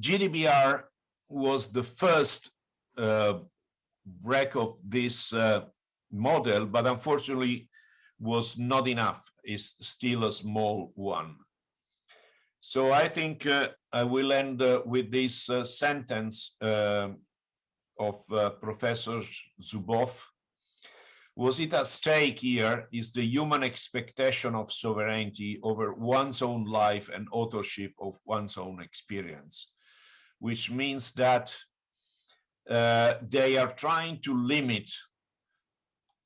Speaker 2: GDPR was the first break of this uh, model, but unfortunately was not enough. It's still a small one. So I think uh, I will end uh, with this uh, sentence uh, of uh, Professor Zuboff. Was it at stake here is the human expectation of sovereignty over one's own life and authorship of one's own experience, which means that uh, they are trying to limit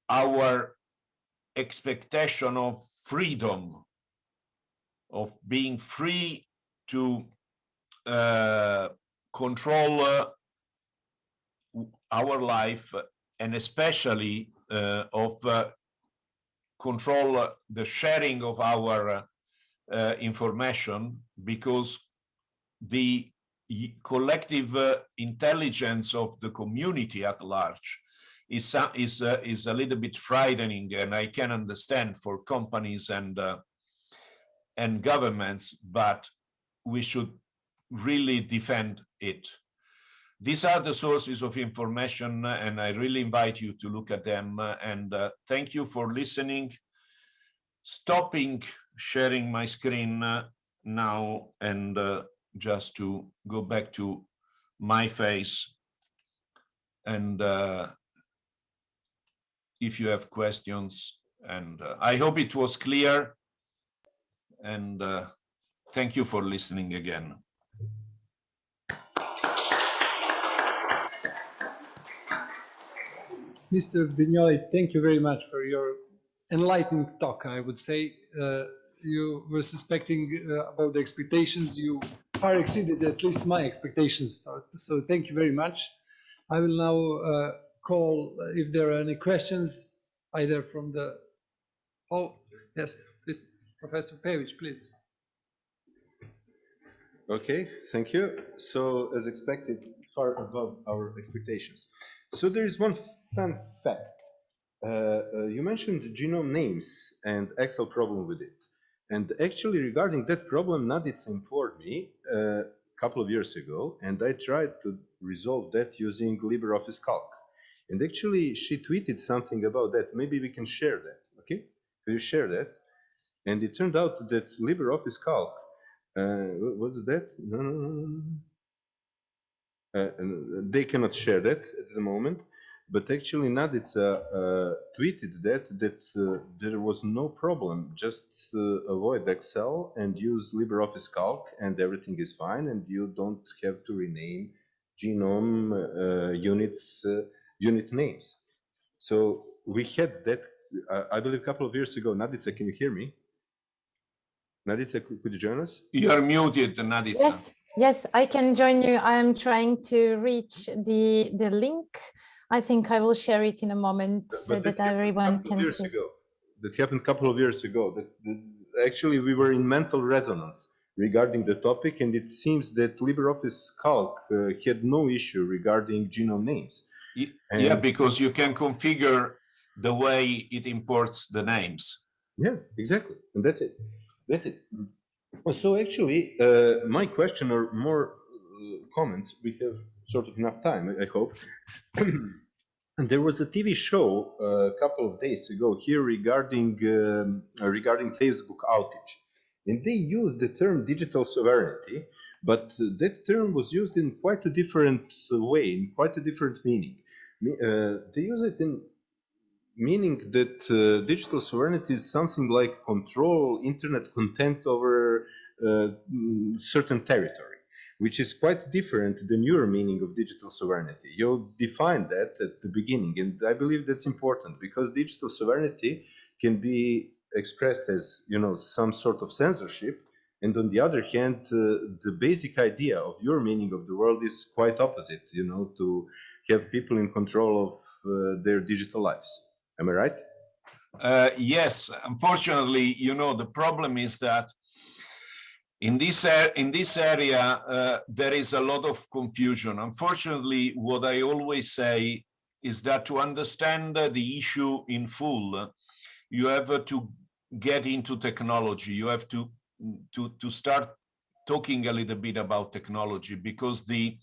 Speaker 2: our expectation of freedom, of being free to uh, control uh, our life and especially uh, of uh, control the sharing of our information because the collective uh, intelligence of the community at large is uh, is uh, is a little bit frightening and i can understand for companies and uh, and governments but we should really defend it. These are the sources of information and i really invite you to look at them and uh, thank you for listening. Stopping sharing my screen uh, now and uh, just to go back to my face and uh, if you have questions and uh, I hope it was clear and uh, thank you for listening again.
Speaker 1: Mr. Vignoli, thank you very much for your enlightening talk, I would say. Uh, you were suspecting uh, about the expectations. You far exceeded at least my expectations. So thank you very much. I will now uh, call uh, if there are any questions, either from the, oh, yes, please, Professor Pevich, please.
Speaker 3: Okay, thank you. So as expected, far above our expectations. So there is one fun fact. Uh, uh, you mentioned genome names and Excel problem with it. And actually regarding that problem, Nadica informed me a uh, couple of years ago, and I tried to resolve that using LibreOffice Calc. And actually she tweeted something about that. Maybe we can share that, okay? Can you share that? And it turned out that LibreOffice Calc, uh, what's that? No, no, no, no. Uh, they cannot share that at the moment. But actually Nadica uh, tweeted that that uh, there was no problem. Just uh, avoid Excel and use LibreOffice Calc, and everything is fine, and you don't have to rename genome uh, units uh, unit names. So we had that, uh, I believe, a couple of years ago. Nadica, can you hear me? Nadica, could, could you join us?
Speaker 2: You are muted, Nadisa.
Speaker 4: Yes, yes, I can join you. I'm trying to reach the the link. I think I will share it in a moment so
Speaker 3: But
Speaker 4: that
Speaker 3: happened
Speaker 4: everyone can
Speaker 3: years
Speaker 4: see.
Speaker 3: ago. That happened a couple of years ago. That, that actually we were in mental resonance regarding the topic, and it seems that LibreOffice Calc uh, had no issue regarding genome names.
Speaker 2: Y- Yeah, because you can configure the way it imports the names.
Speaker 3: Yeah, exactly, and that's it. That's it. So actually, uh, my question or more uh, comments. We have sort of enough time, I hope. and there was a TV show uh, a couple of days ago here regarding um, uh, regarding Facebook outage, and they used the term digital sovereignty, but that term was used in quite a different way, in quite a different meaning. Uh, they use it in meaning that uh, digital sovereignty is something like control internet content over uh, mm, certain territory, which is quite different than your meaning of digital sovereignty. You defined that at the beginning, and I believe that's important because digital sovereignty can be expressed as you know some sort of censorship, and on the other hand, uh, the basic idea of your meaning of the world is quite opposite. You know, to have people in control of uh, their digital lives. Am I right?
Speaker 2: Uh, yes, unfortunately, you know, the problem is that in this, in this area, uh, there is a lot of confusion. Unfortunately, what I always say is that to understand uh, the issue in full, you have uh, to get into technology. You have to, to, to start talking a little bit about technology because the,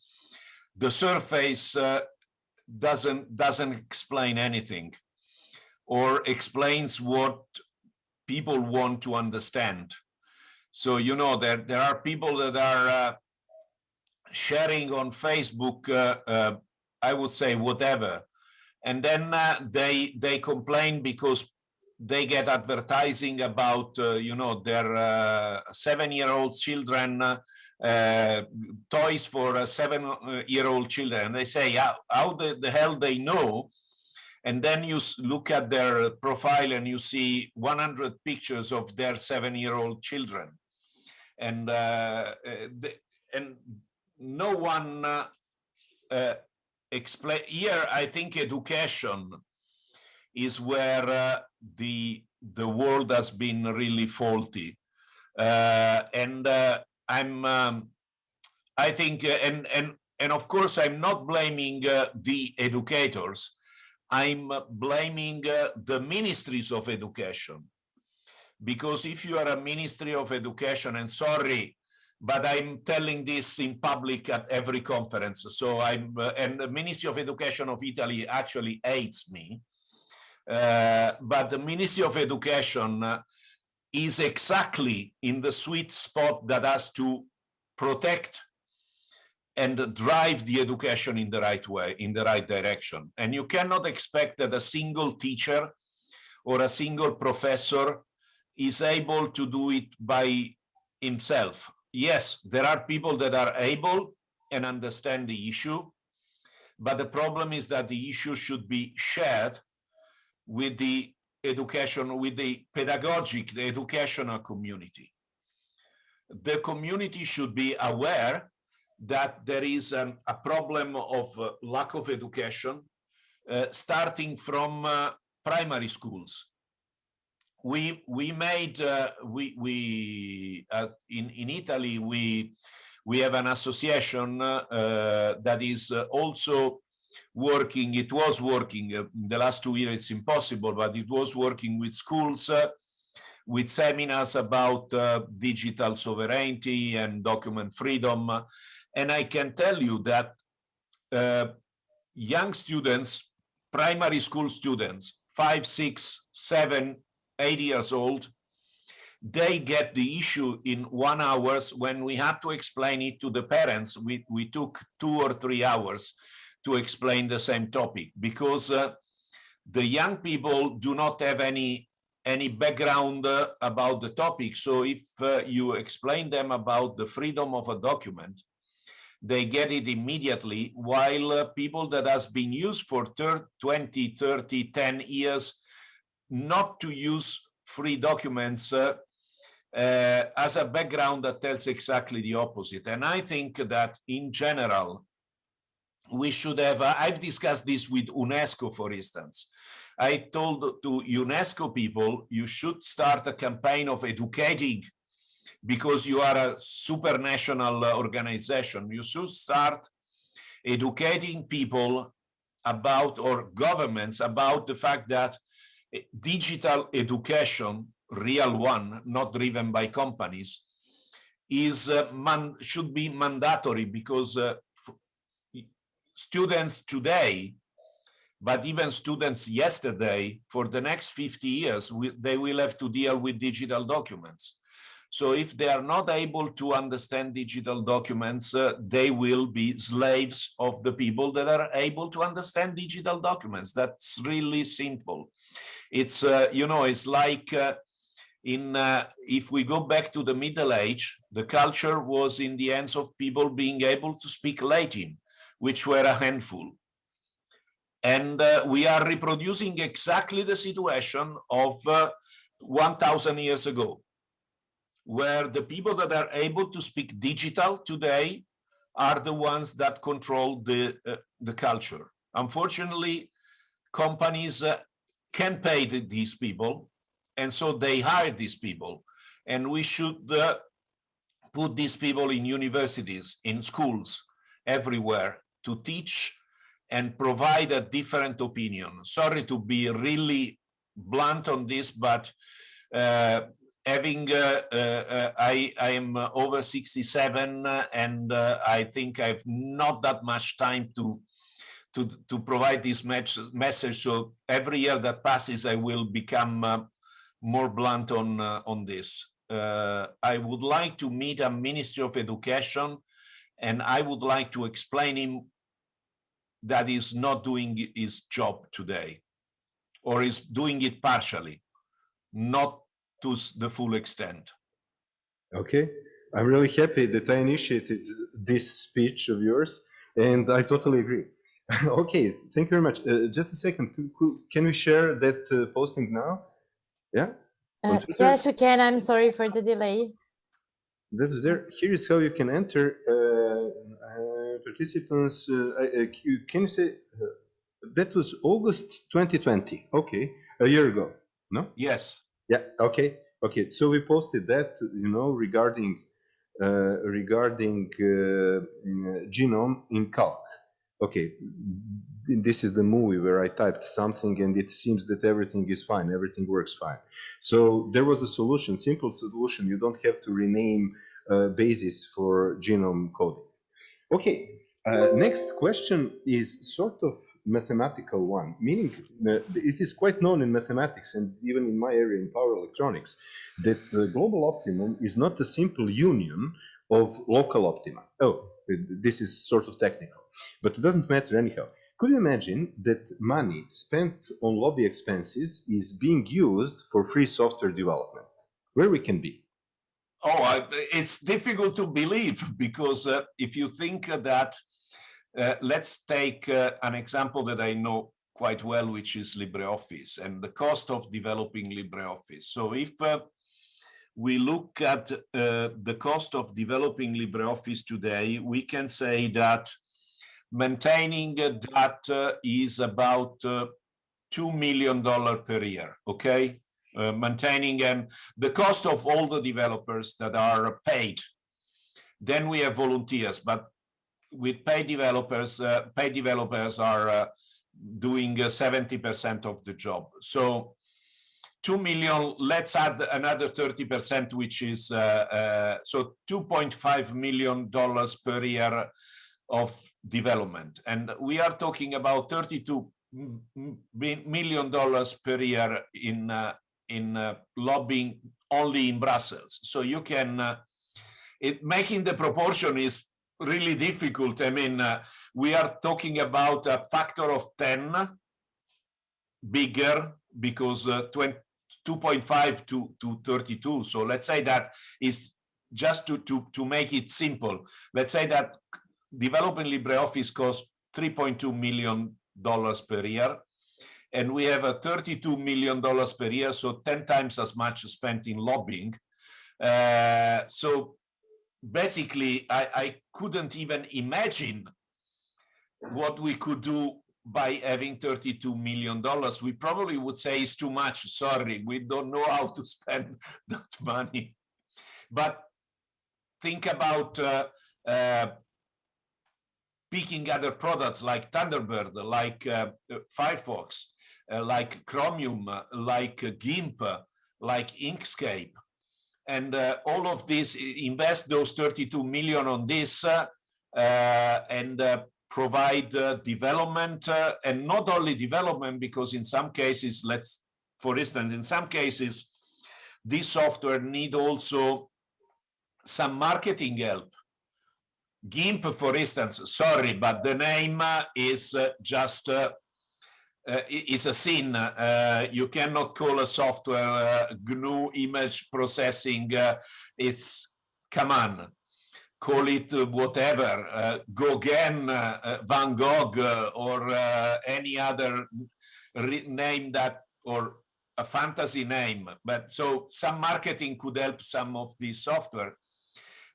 Speaker 2: the surface uh, doesn't, doesn't explain anything or explains what people want to understand. So, you know, there, there are people that are uh, sharing on Facebook, uh, uh, I would say whatever. And then uh, they, they complain because they get advertising about, uh, you know, their seven-year-old children, uh, toys for uh, seven-year-old children. And they say, how, how the, the hell they know and then you look at their profile and you see 100 pictures of their seven-year-old children and uh, uh, the, and no one uh, explain here i think education is where uh, the the world has been really faulty uh, and uh, i'm um, i think and and and of course i'm not blaming the educators I'm blaming the ministries of education. Because if you are a ministry of education, and sorry, but I'm telling this in public at every conference. So I'm, uh, and the Ministry of Education of Italy actually hates me. Uh, but the Ministry of Education uh, is exactly in the sweet spot that has to protect and drive the education in the right way, in the right direction. And you cannot expect that a single teacher or a single professor is able to do it by himself. Yes, there are people that are able and understand the issue, but the problem is that the issue should be shared with the education, with the pedagogic, the educational community. The community should be aware that there is an, a problem of uh, lack of education, uh, starting from uh, primary schools. We we made uh, we we uh, in in Italy we we have an association uh, that is uh, also working. It was working uh, in the last two years. It's impossible, but it was working with schools. Uh, with seminars about digital sovereignty and document freedom, and I can tell you that young students, primary school students, five, six, seven, eight years old, they get the issue in one hours when we had to explain it to the parents. We, we took two or three hours to explain the same topic because uh, the young people do not have any any background uh, about the topic. So if uh, you explain them about the freedom of a document, they get it immediately, while uh, people that has been used for 30, 20, 30, 10 years not to use free documents uh, uh, as a background that tells exactly the opposite. And I think that in general, we should have, uh, I've discussed this with UNESCO, for instance. I told to UNESCO people, you should start a campaign of educating because you are a supranational organization. You should start educating people about or governments about the fact that digital education, real one, not driven by companies, is uh, man should be mandatory because uh, students today but even students yesterday, for the next 50 years, we, they will have to deal with digital documents. So if they are not able to understand digital documents, uh, they will be slaves of the people that are able to understand digital documents. That's really simple. It's, uh, you know, it's like uh, in, uh, if we go back to the Middle Age, the culture was in the hands of people being able to speak Latin, which were a handful. And uh, we are reproducing exactly the situation of uh, 1000 years ago where the people that are able to speak digital today are the ones that control the uh, the culture. Unfortunately companies uh, can pay the, these people and so they hire these people and we should uh, put these people in universities in schools everywhere to teach and provide a different opinion. Sorry to be really blunt on this, but uh, having uh, uh, uh I, I am over 67 and uh, I think I've not that much time to to, to provide this message. So every year that passes, I will become uh, more blunt on on this. I would like to meet a Ministry of Education and I would like to explain him that is not doing his job today or is doing it partially, not to the full extent.
Speaker 3: Okay, I'm really happy that I initiated this speech of yours and I totally agree. okay, thank you very much. Uh, just a second, can we share that uh, posting now? Yeah?
Speaker 4: Uh, yes, we can. I'm sorry for the delay.
Speaker 3: That is there. Here is how you can enter uh, participants, uh, uh, can you say uh, that was August 2020? Okay, a year ago, no?
Speaker 2: Yes.
Speaker 3: Yeah. Okay. Okay. So we posted that, you know, regarding uh, regarding uh, genome in calc. Okay, this is the movie where I typed something and it seems that everything is fine, everything works fine. So there was a solution, simple solution. You don't have to rename uh, basis for genome coding. Okay, uh, next question is sort of mathematical one, meaning uh, it is quite known in mathematics and even in my area in power electronics that the global optimum is not a simple union of local optima. Oh, this is sort of technical, but it doesn't matter anyhow. Could you imagine that money spent on lobby expenses is being used for free software development? Where we can be?
Speaker 2: Oh, I, it's difficult to believe because uh, if you think that, uh, let's take uh, an example that I know quite well, which is LibreOffice and the cost of developing LibreOffice. So if uh, we look at uh, the cost of developing LibreOffice today, we can say that maintaining that uh, is about $2 million per year, okay? Uh, maintaining and the cost of all the developers that are paid. Then we have volunteers, but with paid developers, uh, paid developers are uh, doing 70% uh, of the job. So 2 million, let's add another 30%, which is, uh, so $2.5 million per year of development. And we are talking about 32 million dollars per year in uh, in uh, lobbying only in Brussels. So you can, uh, it making the proportion is really difficult. I mean, uh, we are talking about a factor of 10 bigger because uh, 20, 2.5 to, to 32. So let's say that is just to, to, to make it simple. Let's say that developing LibreOffice costs 3.2 million dollars per year and we have a 32 million dollars per year so 10 times as much spent in lobbying uh, so basically I, I couldn't even imagine what we could do by having 32 million dollars. We probably would say it's too much. Sorry we don't know how to spend that money. But think about uh, uh, picking other products like Thunderbird, like uh, Firefox, uh, like Chromium, uh, like GIMP, like Inkscape. And uh, all of this, invest those 32 million on this uh, and provide development and not only development, because in some cases, let's, for instance, in some cases, this software need also some marketing help GIMP, for instance, sorry, but the name is uh, just uh, uh, is a sin. Uh, you cannot call a software uh, GNU image processing. Uh, it's come on, call it whatever, uh, Gauguin, Van Gogh, or any other name that or a fantasy name. But so some marketing could help some of this software.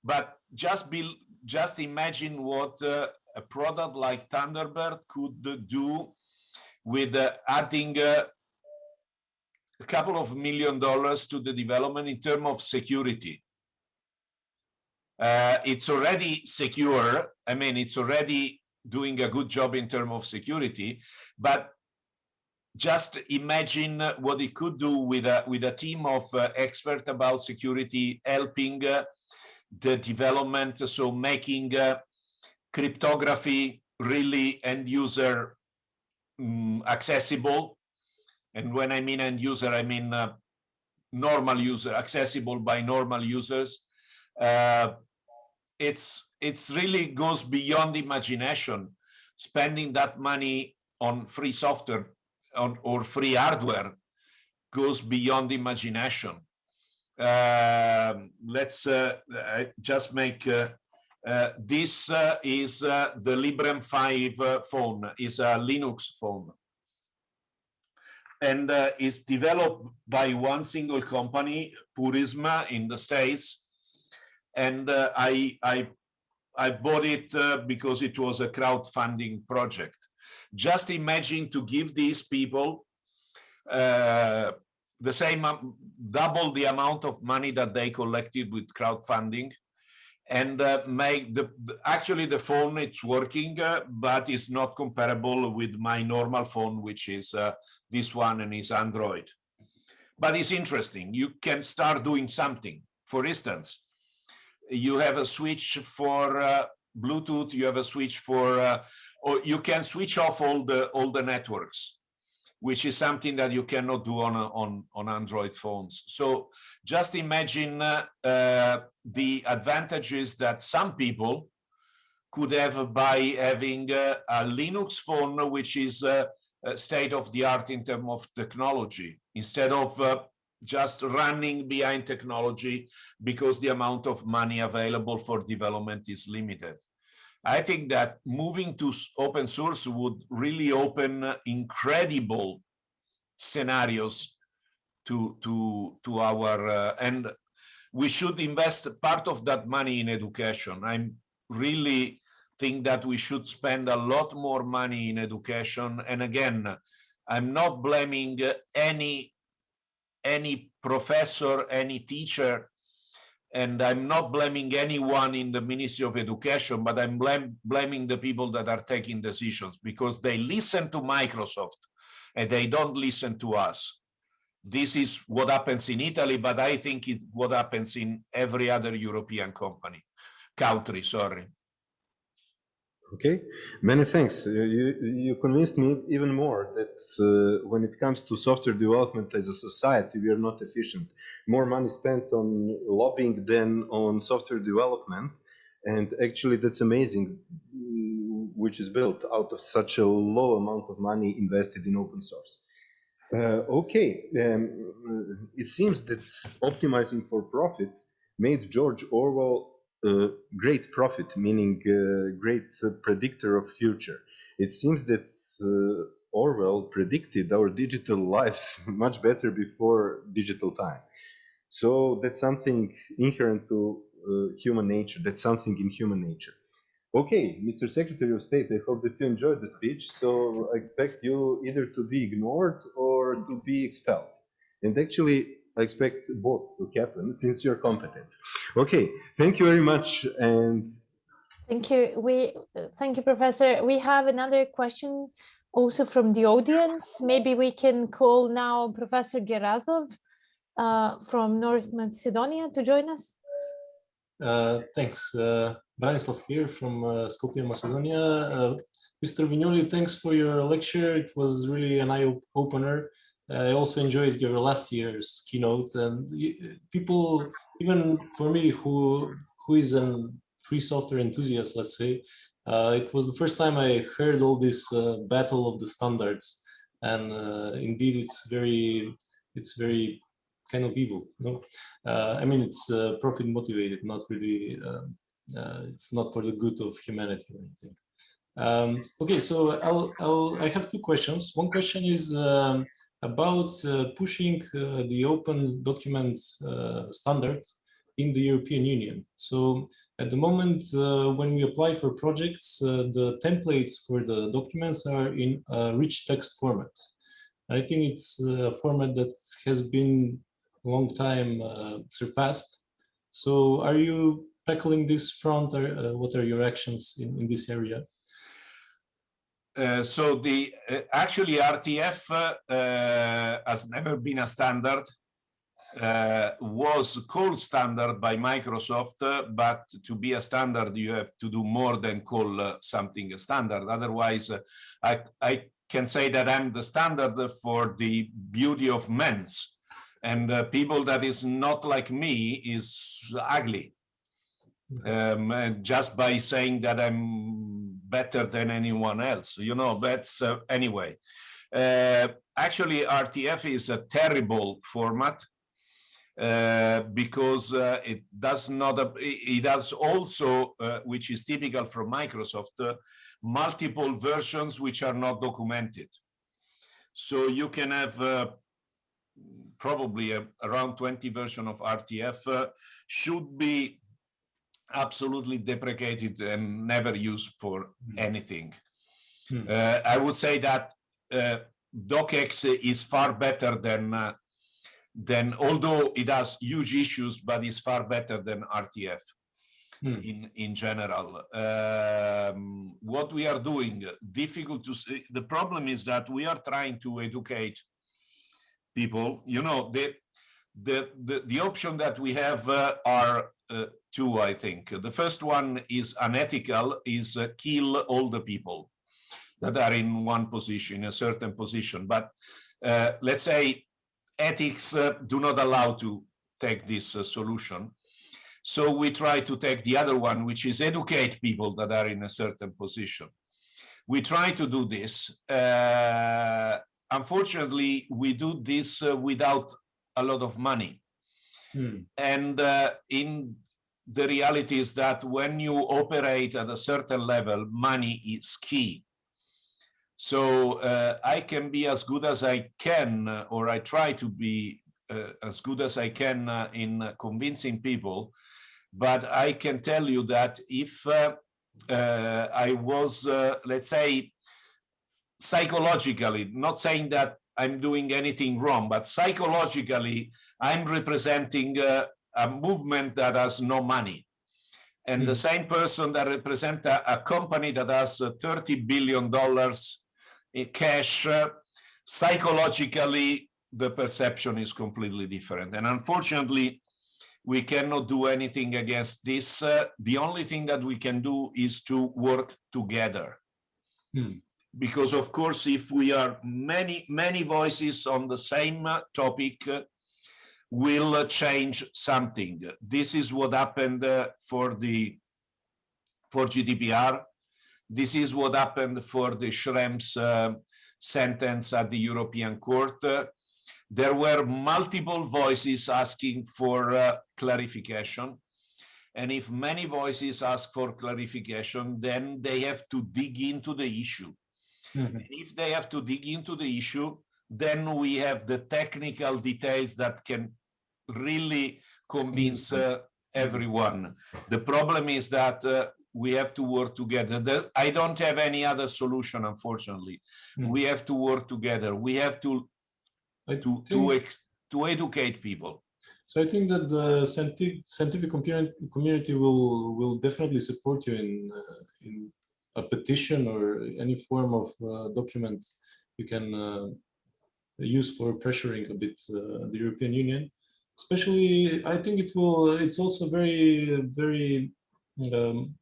Speaker 2: But just be just imagine what uh, a product like Thunderbird could do with uh, adding uh, a couple of million dollars to the development in terms of security. Uh, it's already secure. I mean, it's already doing a good job in terms of security, but just imagine what it could do with a with a team of uh, about security helping uh, the development, so making uh, cryptography really end user um, accessible. And when I mean end user, I mean uh, normal user, accessible by normal users. Uh, it's it's really goes beyond imagination. Spending that money on free software on, or free hardware goes beyond imagination. Um, let's uh, just make uh, uh, this is the Librem 5 phone, is a Linux phone. And it's developed by one single company, Purism in the States. And I, I I bought it uh, because it was a crowdfunding project. Just imagine to give these people uh, the same um, double the amount of money that they collected with crowdfunding and uh, make the actually the phone it's working uh, but it's not comparable with my normal phone which is uh, this one and is android. But it's interesting. You can start doing something. For instance you have a switch for uh, bluetooth you have a switch for uh, or you can switch off all the all the networks which is something that you cannot do on, on, on Android phones. So just imagine uh, uh, the advantages that some people could have by having uh, a Linux phone, which is uh, state of the art in terms of technology, instead of uh, just running behind technology because the amount of money available for development is limited. I think that moving to open source would really open incredible scenarios to to to our uh, and we should invest part of that money in education. I really think that we should spend a lot more money in education. And again, I'm not blaming any any professor, any teacher and I'm not blaming anyone in the Ministry of Education, but I'm blame, blaming the people that are taking decisions because they listen to Microsoft and they don't listen to us. This is what happens in Italy, but I think it what happens in every other European company, country, sorry.
Speaker 3: Okay, many thanks. You, you convinced me even more that uh, when it comes to software development as a society, we are not efficient. More money spent on lobbying than on software development. And actually, that's amazing, which is built out of such a low amount of money invested in open source. Uh, okay, um, it seems that optimizing for profit made George Orwell great prophet, meaning great predictor of future. It seems that uh, Orwell predicted our digital lives much better before digital time. So that's something inherent to uh, human nature. That's something in human nature. Okay, Mr. Secretary of State, I hope that you enjoyed the speech. So I expect you either to be ignored or to be expelled. And actually, I expect both to happen since you're competent. Okay, thank you very much. And
Speaker 4: Thank you. We thank you, Professor. We have another question also from the audience. Maybe we can call now Professor Gerazov uh, from North Macedonia to join us.
Speaker 5: Uh, thanks. Uh, Branislav here from uh, Skopje, Macedonia. Uh, Mr. Vignoli, thanks for your lecture. It was really an eye-opener. I also enjoyed your last year's keynote and people, even for me, who who is a free software enthusiast, let's say, uh, it was the first time I heard all this uh, battle of the standards, and uh, indeed, it's very, it's very kind of evil. No, uh, I mean it's uh, profit motivated, not really. Um, uh, it's not for the good of humanity or anything. Um, okay, so I'll, I'll, I have two questions. One question is um, about pushing the open document standard in the European Union. So at the moment, uh, when we apply for projects, uh, the templates for the documents are in a rich text format. I think it's a format that has been a long time uh, surpassed. So are you tackling this front or uh, what are your actions in, in this area?
Speaker 2: Uh, so the uh, actually RTF uh, has never been a standard uh, was called standard by Microsoft, uh, but to be a standard, you have to do more than call uh, something a standard. Otherwise, uh, I, I can say that I'm the standard for the beauty of men's and uh, people that is not like me is ugly. Um, just by saying that I'm better than anyone else, you know, that's uh, anyway. actually, RTF is a terrible format uh, because uh, it does not, uh, it has also, uh, which is typical from Microsoft, uh, multiple versions which are not documented. So you can have probably around 20 version of RTF should be absolutely deprecated and never used for mm. anything. Hmm. I would say that docx is far better than then although it has huge issues, but it's far better than RTF hmm. in, in general. Um, what we are doing, difficult to see. The problem is that we are trying to educate people. You know, the, the, the, the option that we have uh, are uh, two, I think. The first one is unethical, is uh, kill all the people that are in one position, a certain position. But uh, let's say ethics uh, do not allow to take this uh, solution. So we try to take the other one, which is educate people that are in a certain position. We try to do this. Uh, unfortunately, we do this uh, without a lot of money. Hmm. And uh, in the reality is that when you operate at a certain level, money is key. So uh, I can be as good as I can, uh, or I try to be uh, as good as I can uh, in convincing people. But I can tell you that if uh, uh, I was, let's say, psychologically, not saying that I'm doing anything wrong, but psychologically, I'm representing a movement that has no money. And mm. the hmm. same person that represents a, a company that has $30 billion in cash, uh, psychologically, the perception is completely different. And unfortunately, we cannot do anything against this. Uh, the only thing that we can do is to work together. Hmm. Because of course, if we are many, many voices on the same uh, topic, uh, will change something. This is what happened uh, for the for GDPR. This is what happened for the Schrems uh, sentence at the European Court. Uh, there were multiple voices asking for uh, clarification. And if many voices ask for clarification, then they have to dig into the issue.
Speaker 5: Mhm.
Speaker 2: If they have to dig into the issue, then we have the technical details that can really convince uh, everyone. The problem is that uh, we have to work together. The- I don't have any other solution, unfortunately.
Speaker 5: Hmm.
Speaker 2: We have to work together. We have to
Speaker 5: I
Speaker 2: to to ex- to educate people.
Speaker 5: So I think that the scientific scientific community community will will definitely support you in uh, in a petition or any form of uh, document you can uh, use for pressuring a bit uh, the European Union. Especially, I think it will. It's also very very um,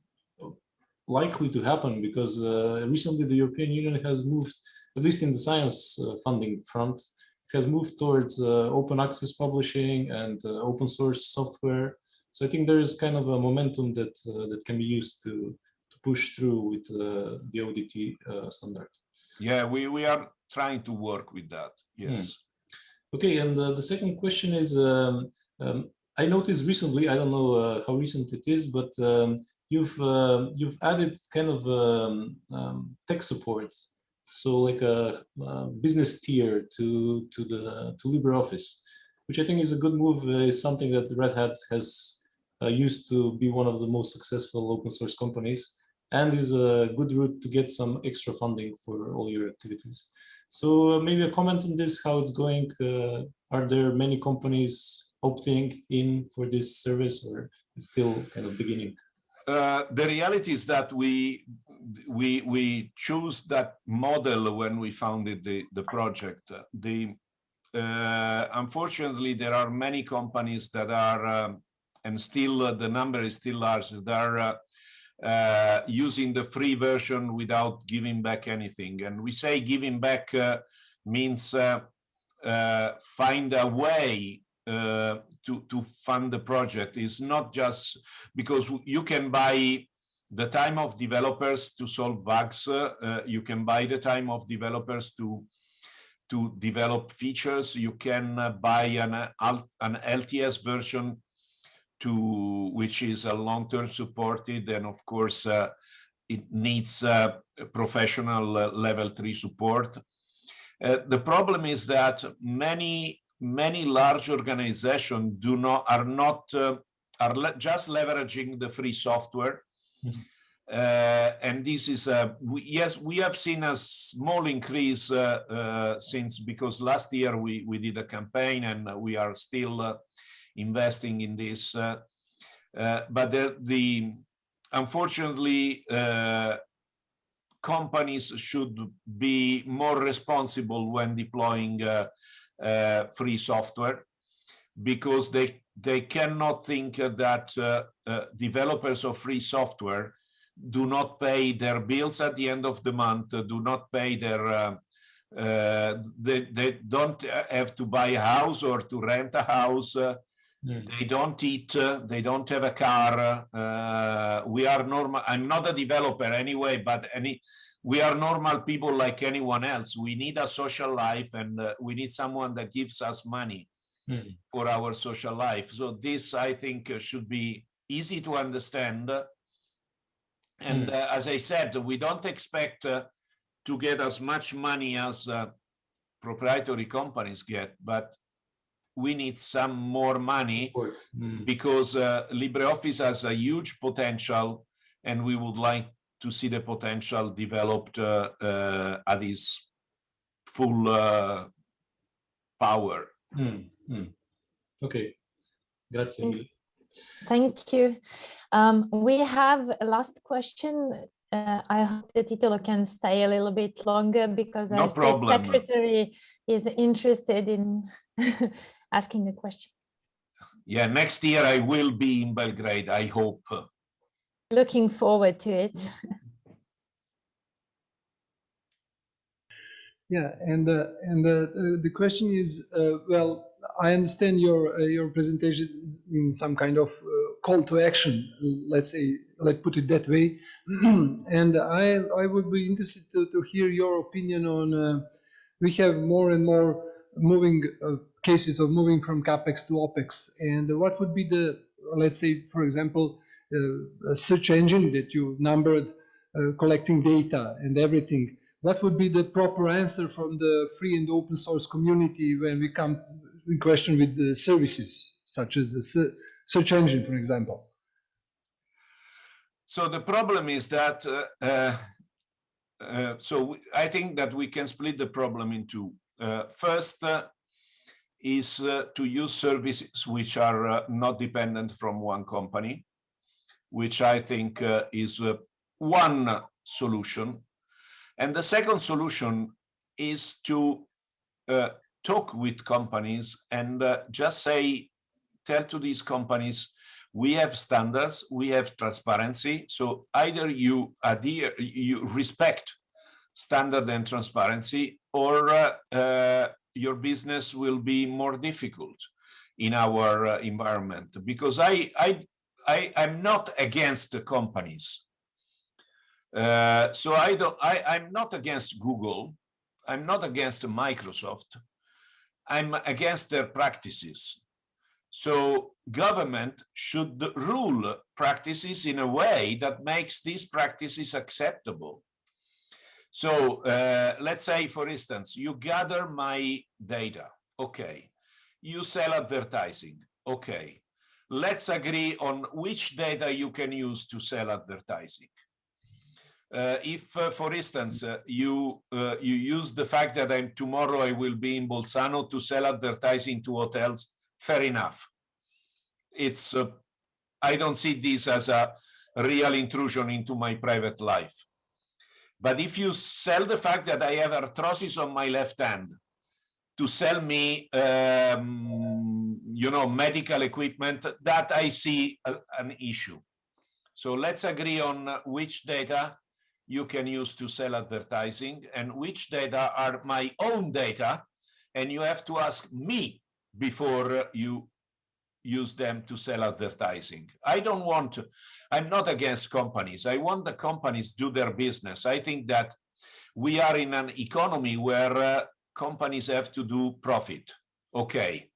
Speaker 5: likely to happen because uh, recently the European Union has moved, at least in the science uh, funding front, it has moved towards uh, open access publishing and uh, open source software. So I think there is kind of a momentum that uh, that can be used to to push through with uh, the ODT uh, standard.
Speaker 2: Yeah, we we are trying to work with that. Yes.
Speaker 5: Okay, and uh, the second question is, um, um, I noticed recently, I don't know uh, how recent it is, but um, you've uh, you've added kind of um, um, tech support, so like a, uh business tier to to the to LibreOffice, which I think is a good move. Uh, is something that Red Hat has uh, used to be one of the most successful open source companies, and is a good route to get some extra funding for all your activities. So uh, maybe a comment on this, how it's going. Uh, are there many companies opting in for this service or it's still kind of beginning?
Speaker 2: Uh, the reality is that we we we choose that model when we founded the the project. Uh, The uh, unfortunately there are many companies that are um, and still uh, the number is still large that are uh, using the free version without giving back anything. And we say giving back uh, means uh, uh, find a way uh, to to fund the project. It's not just because you can buy the time of developers to solve bugs. uh, you can buy the time of developers to to develop features. You can buy an an LTS version to which is a long-term supported, and of course uh, it needs uh, professional uh, level three support. Uh, the problem is that many many large organizations do not are not uh, are le- just leveraging the free software.
Speaker 5: Mhm.
Speaker 2: Uh, and this is a we, yes we have seen a small increase uh, uh, since because last year we we did a campaign and we are still uh, investing in this uh, uh, but the, the unfortunately uh, companies should be more responsible when deploying free software because they they cannot think that uh, uh, developers of free software do not pay their bills at the end of the month, do not pay their they, they don't have to buy a house or to rent a house. Uh,
Speaker 5: Mm.
Speaker 2: they don't eat, uh, they don't have a car. Uh, we are normal. I'm not a developer anyway, but any we are normal people like anyone else. We need a social life and uh, we need someone that gives us money
Speaker 5: Mhm.
Speaker 2: for our social life. So this, I think, uh, should be easy to understand. And
Speaker 5: Mm.
Speaker 2: uh, as I said, we don't expect uh, to get as much money as uh, proprietary companies get, but we need some more money
Speaker 5: Mm.
Speaker 2: because uh, LibreOffice has a huge potential and we would like to see the potential developed uh, uh, at its full uh, power.
Speaker 5: Mm. Mm. Okay. Grazie mille.
Speaker 4: Thank you. Um, we have a last question. Uh, I hope the Titolo can stay a little bit longer because
Speaker 2: No
Speaker 4: our
Speaker 2: problem.
Speaker 4: secretary is interested in asking a question.
Speaker 2: Yeah, next year I will be in Belgrade, I hope.
Speaker 4: Looking forward to it.
Speaker 1: Yeah, and uh, and uh, the the question is, uh, well, I understand your uh, your presentation in some kind of uh, call to action. Let's say, let's put it that way. and I I would be interested to, to hear your opinion on. Uh, we have more and more moving uh, cases of moving from capex to opex, and what would be the let's say, for example, uh, a search engine that you numbered, uh, collecting data and everything. What would be the proper answer from the free and open source community when we come in question with the services, such as a search engine, for example?
Speaker 2: So the problem is that, uh, uh, uh, so I think that we can split the problem into uh, first uh, is uh, to use services which are not dependent from one company, which I think is one solution. And the second solution is to talk with companies and just say, tell to these companies, we have standards, we have transparency. So either you adhere, you respect standard and transparency, or uh, uh, your business will be more difficult in our uh, environment. Because I, I, I, I'm not against the companies. Uh, so I don't, I, I'm not against Google. I'm not against Microsoft. I'm against their practices. So government should rule practices in a way that makes these practices acceptable. So uh, let's say, for instance, you gather my data. Okay. You sell advertising. Okay. Let's agree on which data you can use to sell advertising. Uh, if, uh, for instance, uh, you uh, you use the fact that I'm tomorrow I will be in Bolzano to sell advertising to hotels, fair enough. It's uh, I don't see this as a real intrusion into my private life. But if you sell the fact that I have arthrosis on my left hand to sell me, um, you know, medical equipment, that I see a, an issue. So let's agree on which data you can use to sell advertising and which data are my own data. And you have to ask me before you use them to sell advertising. I don't want to, I'm not against companies. I want the companies do their business. I think that we are in an economy where uh, companies have to do profit. Okay.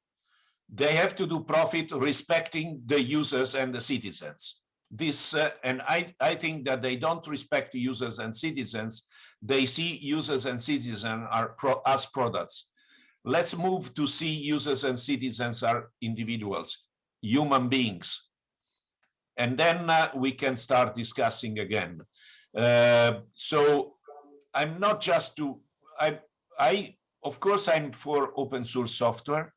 Speaker 2: They have to do profit respecting the users and the citizens. This, uh, and I, I think that they don't respect users and citizens. They see users and citizens are pro as products let's move to see users and citizens are individuals, human beings. And then uh, we can start discussing again. Uh, so I'm not just to, I, I, of course, I'm for open source software.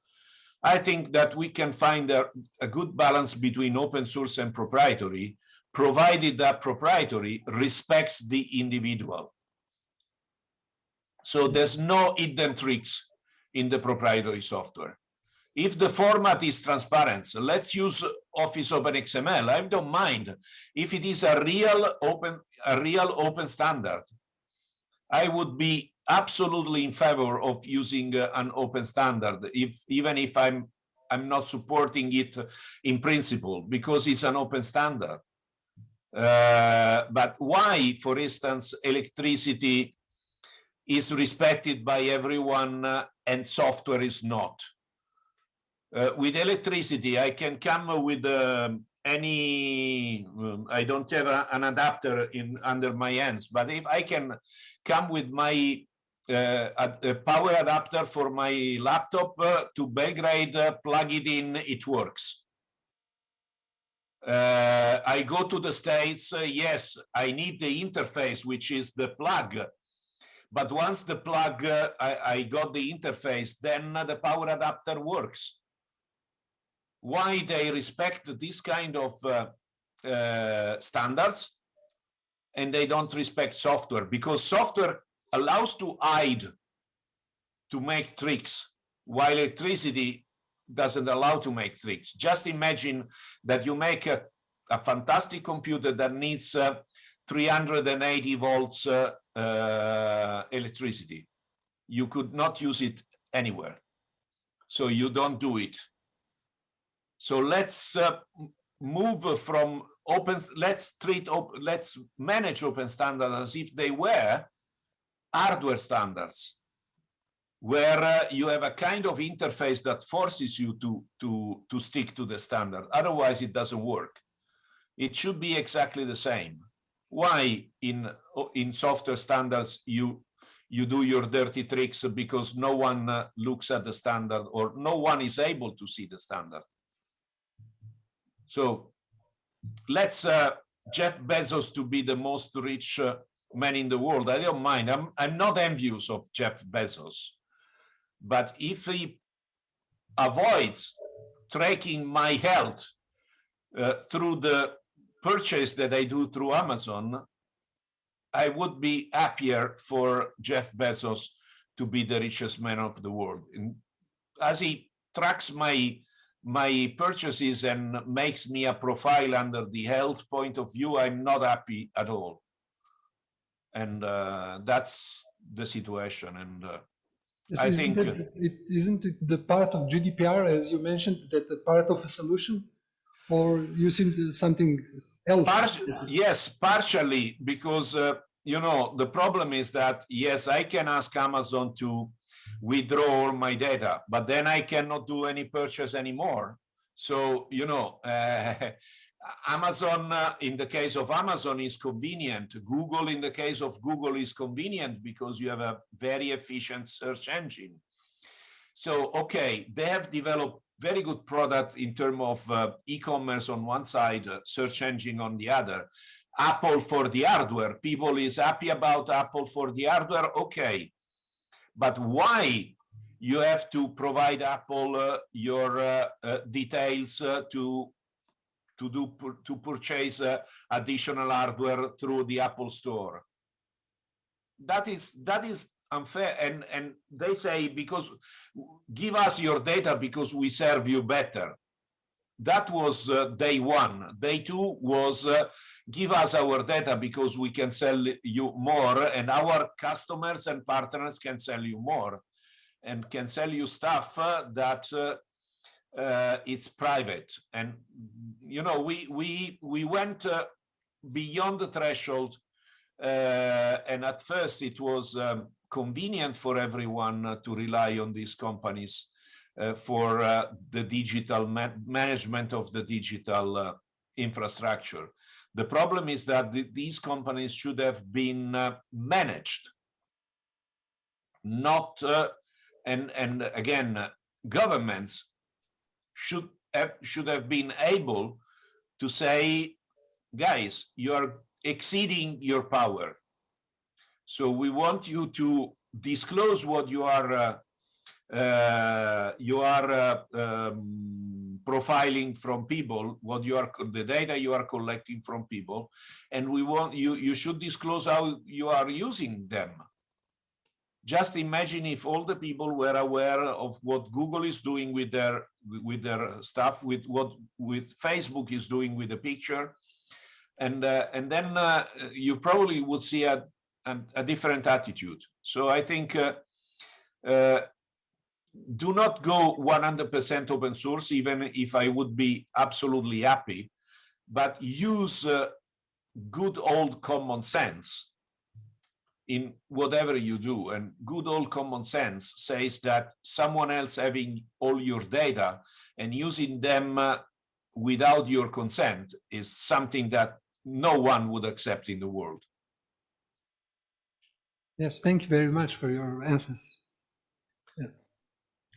Speaker 2: I think that we can find a, a good balance between open source and proprietary, provided that proprietary respects the individual. So there's no hidden tricks in the proprietary software. If the format is transparent, so let's use Office Open XML. I don't mind if it is a real open, a real open standard. I would be absolutely in favor of using uh, an open standard, if even if I'm I'm not supporting it in principle because it's an open standard. Uh, but why, for instance, electricity is respected by everyone uh, and software is not. Uh, with electricity, I can come with um, any, um, I don't have a, an adapter in under my hands, but if I can come with my uh, a, a power adapter for my laptop uh, to Belgrade, uh, plug it in, it works. Uh, I go to the States, uh, yes, I need the interface, which is the plug but once the plug, uh, I, I, got the interface, then the power adapter works. Why they respect this kind of uh, uh, standards and they don't respect software? Because software allows to hide, to make tricks, while electricity doesn't allow to make tricks. Just imagine that you make a, a fantastic computer that needs uh, 380 volts uh, uh, electricity. You could not use it anywhere. so you don't do it. So let's uh, move from open, let's treat, op- let's manage open standards as if they were hardware standards, where uh, you have a kind of interface that forces you to, to, to stick to the standard. Otherwise, it doesn't work. It should be exactly the same. Why in, in software standards you you do your dirty tricks because no one uh, looks at the standard or no one is able to see the standard. So let's uh, Jeff Bezos to be the most rich uh, man in the world. I don't mind. I'm I'm not envious of Jeff Bezos, but if he avoids tracking my health uh, through the purchase that I do through Amazon, I would be happier for Jeff Bezos to be the richest man of the world. And as he tracks my my purchases and makes me a profile under the health point of view, I'm not happy at all. And uh, that's the situation. And uh, I think,
Speaker 1: it- it- Isn't it the part of GDPR, as you mentioned, that the part of a solution? Or using something else?
Speaker 2: Yes, partially because uh, you know the problem is that yes, I can ask Amazon to withdraw all my data, but then I cannot do any purchase anymore. So you know, uh, Amazon uh, in the case of Amazon is convenient. Google in the case of Google is convenient because you have a very efficient search engine. So okay, they have developed very good product in terms of uh, e-commerce on one side, uh, search engine on the other. Apple for the hardware. People is happy about Apple for the hardware. Okay, but why you have to provide Apple uh, your uh, uh, details uh, to to do to purchase additional hardware through the Apple Store? That is that is unfair, and and they say because give us your data because we serve you better. That was uh, day one. Day two was uh, give us our data because we can sell you more and our customers and partners can sell you more and can sell you stuff uh, that uh, uh, it's private. And, you know, we, we, we went uh, beyond the threshold and at first it was um, convenient for everyone uh, to rely on these companies uh, for uh, the digital ma management of the digital infrastructure. The problem is that th these companies should have been managed, not and and again governments should have should have been able to say, guys, you are exceeding your power. So we want you to disclose what you are uh, uh, you are uh, um, profiling from people, what you are the data you are collecting from people, and we want you you should disclose how you are using them. Just imagine if all the people were aware of what Google is doing with their with their stuff, with what with Facebook is doing with the picture, and uh, and then uh, you probably would see a, a, a different attitude. So I think. Uh, uh, do not go 100% open source, even if I would be absolutely happy, but use uh, good old common sense in whatever you do. And good old common sense says that someone else having all your data and using them uh, without your consent is something that no one would accept in the world.
Speaker 1: Yes, thank you very much for your answers. Yeah.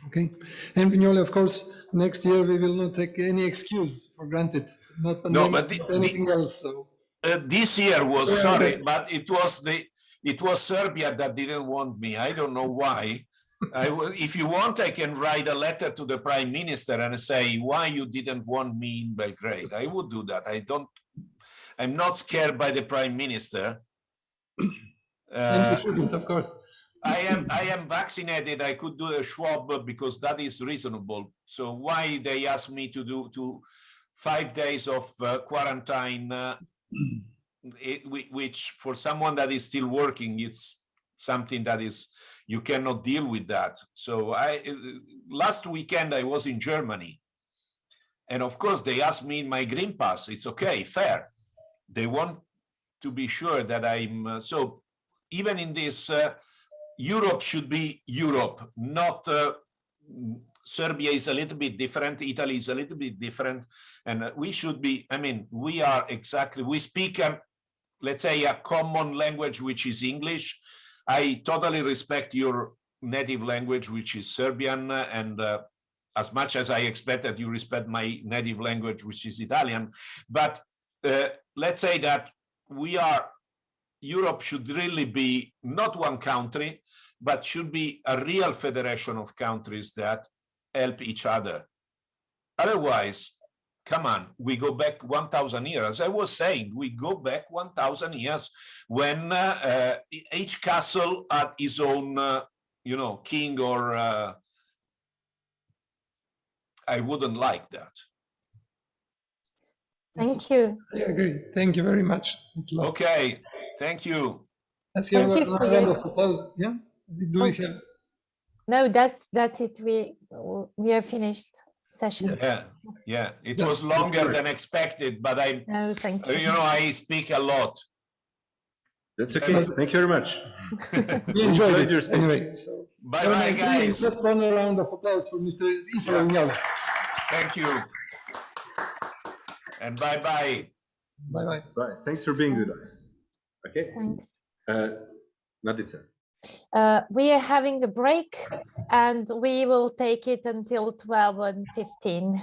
Speaker 1: Okay, and Vignoli, of course, next year we will not take any excuse for granted, not
Speaker 2: No, but the-
Speaker 1: not
Speaker 2: the-
Speaker 1: anything else, so.
Speaker 2: Uh, this year was
Speaker 1: Yeah,
Speaker 2: sorry,
Speaker 1: but-
Speaker 2: but it was the it was Serbia that didn't want me. I don't know why. I if you want, I can write a letter to the prime minister and say why you didn't want me in Belgrade. I would do that. I don't. I'm not scared by the prime minister. Uh,
Speaker 1: you shouldn't, of course.
Speaker 2: I am I am vaccinated. I could do a swab because that is reasonable. So why they ask me to do to five days of uh, quarantine, uh, it, which for someone that is still working, it's something that is you cannot deal with that. So I last weekend I was in Germany, and of course they asked me my green pass. It's okay, fair. They want to be sure that I'm uh, so. Even in this, uh, Europe should be Europe, not. Uh, Serbia is a little bit different. Italy is a little bit different, and we should be. I mean, we are exactly. We speak, um, let's say, a common language, which is English. I totally respect your native language, which is Serbian, uh, and uh, as much as I expect that you respect my native language, which is Italian. But uh, let's say that we are. Europe should really be not one country, but should be a real federation of countries that help each other. Otherwise, come on, we go back 1,000 years. As I was saying, we go back 1,000 years when uh, uh, each castle had his own, uh, you know, king or uh, I wouldn't like that.
Speaker 4: Thank you.
Speaker 1: I agree. Thank you very much.
Speaker 2: Okay, thank you.
Speaker 1: Let's give
Speaker 4: Thank
Speaker 1: a round of applause. Yeah. Do we have?
Speaker 4: No, that that's it. We we are finished session.
Speaker 2: Yeah, yeah, it
Speaker 1: Yeah,
Speaker 2: was longer than expected, but I,
Speaker 4: No, thank
Speaker 2: you
Speaker 4: you.
Speaker 2: know, I speak a lot.
Speaker 3: That's okay. Thank you very much.
Speaker 1: We enjoyed
Speaker 3: enjoyed your
Speaker 1: it
Speaker 3: speech.
Speaker 1: anyway. So.
Speaker 2: Bye
Speaker 1: Have a
Speaker 2: bye, guys.
Speaker 1: Just one round of applause for Mr. Italo Vignoli.
Speaker 2: Thank you. And bye bye.
Speaker 1: Bye bye.
Speaker 3: Right. Thanks for being with us. Okay.
Speaker 4: Thanks.
Speaker 3: Uh, Nadica.
Speaker 4: Uh, we are having a break and we will take it until 12 and 15.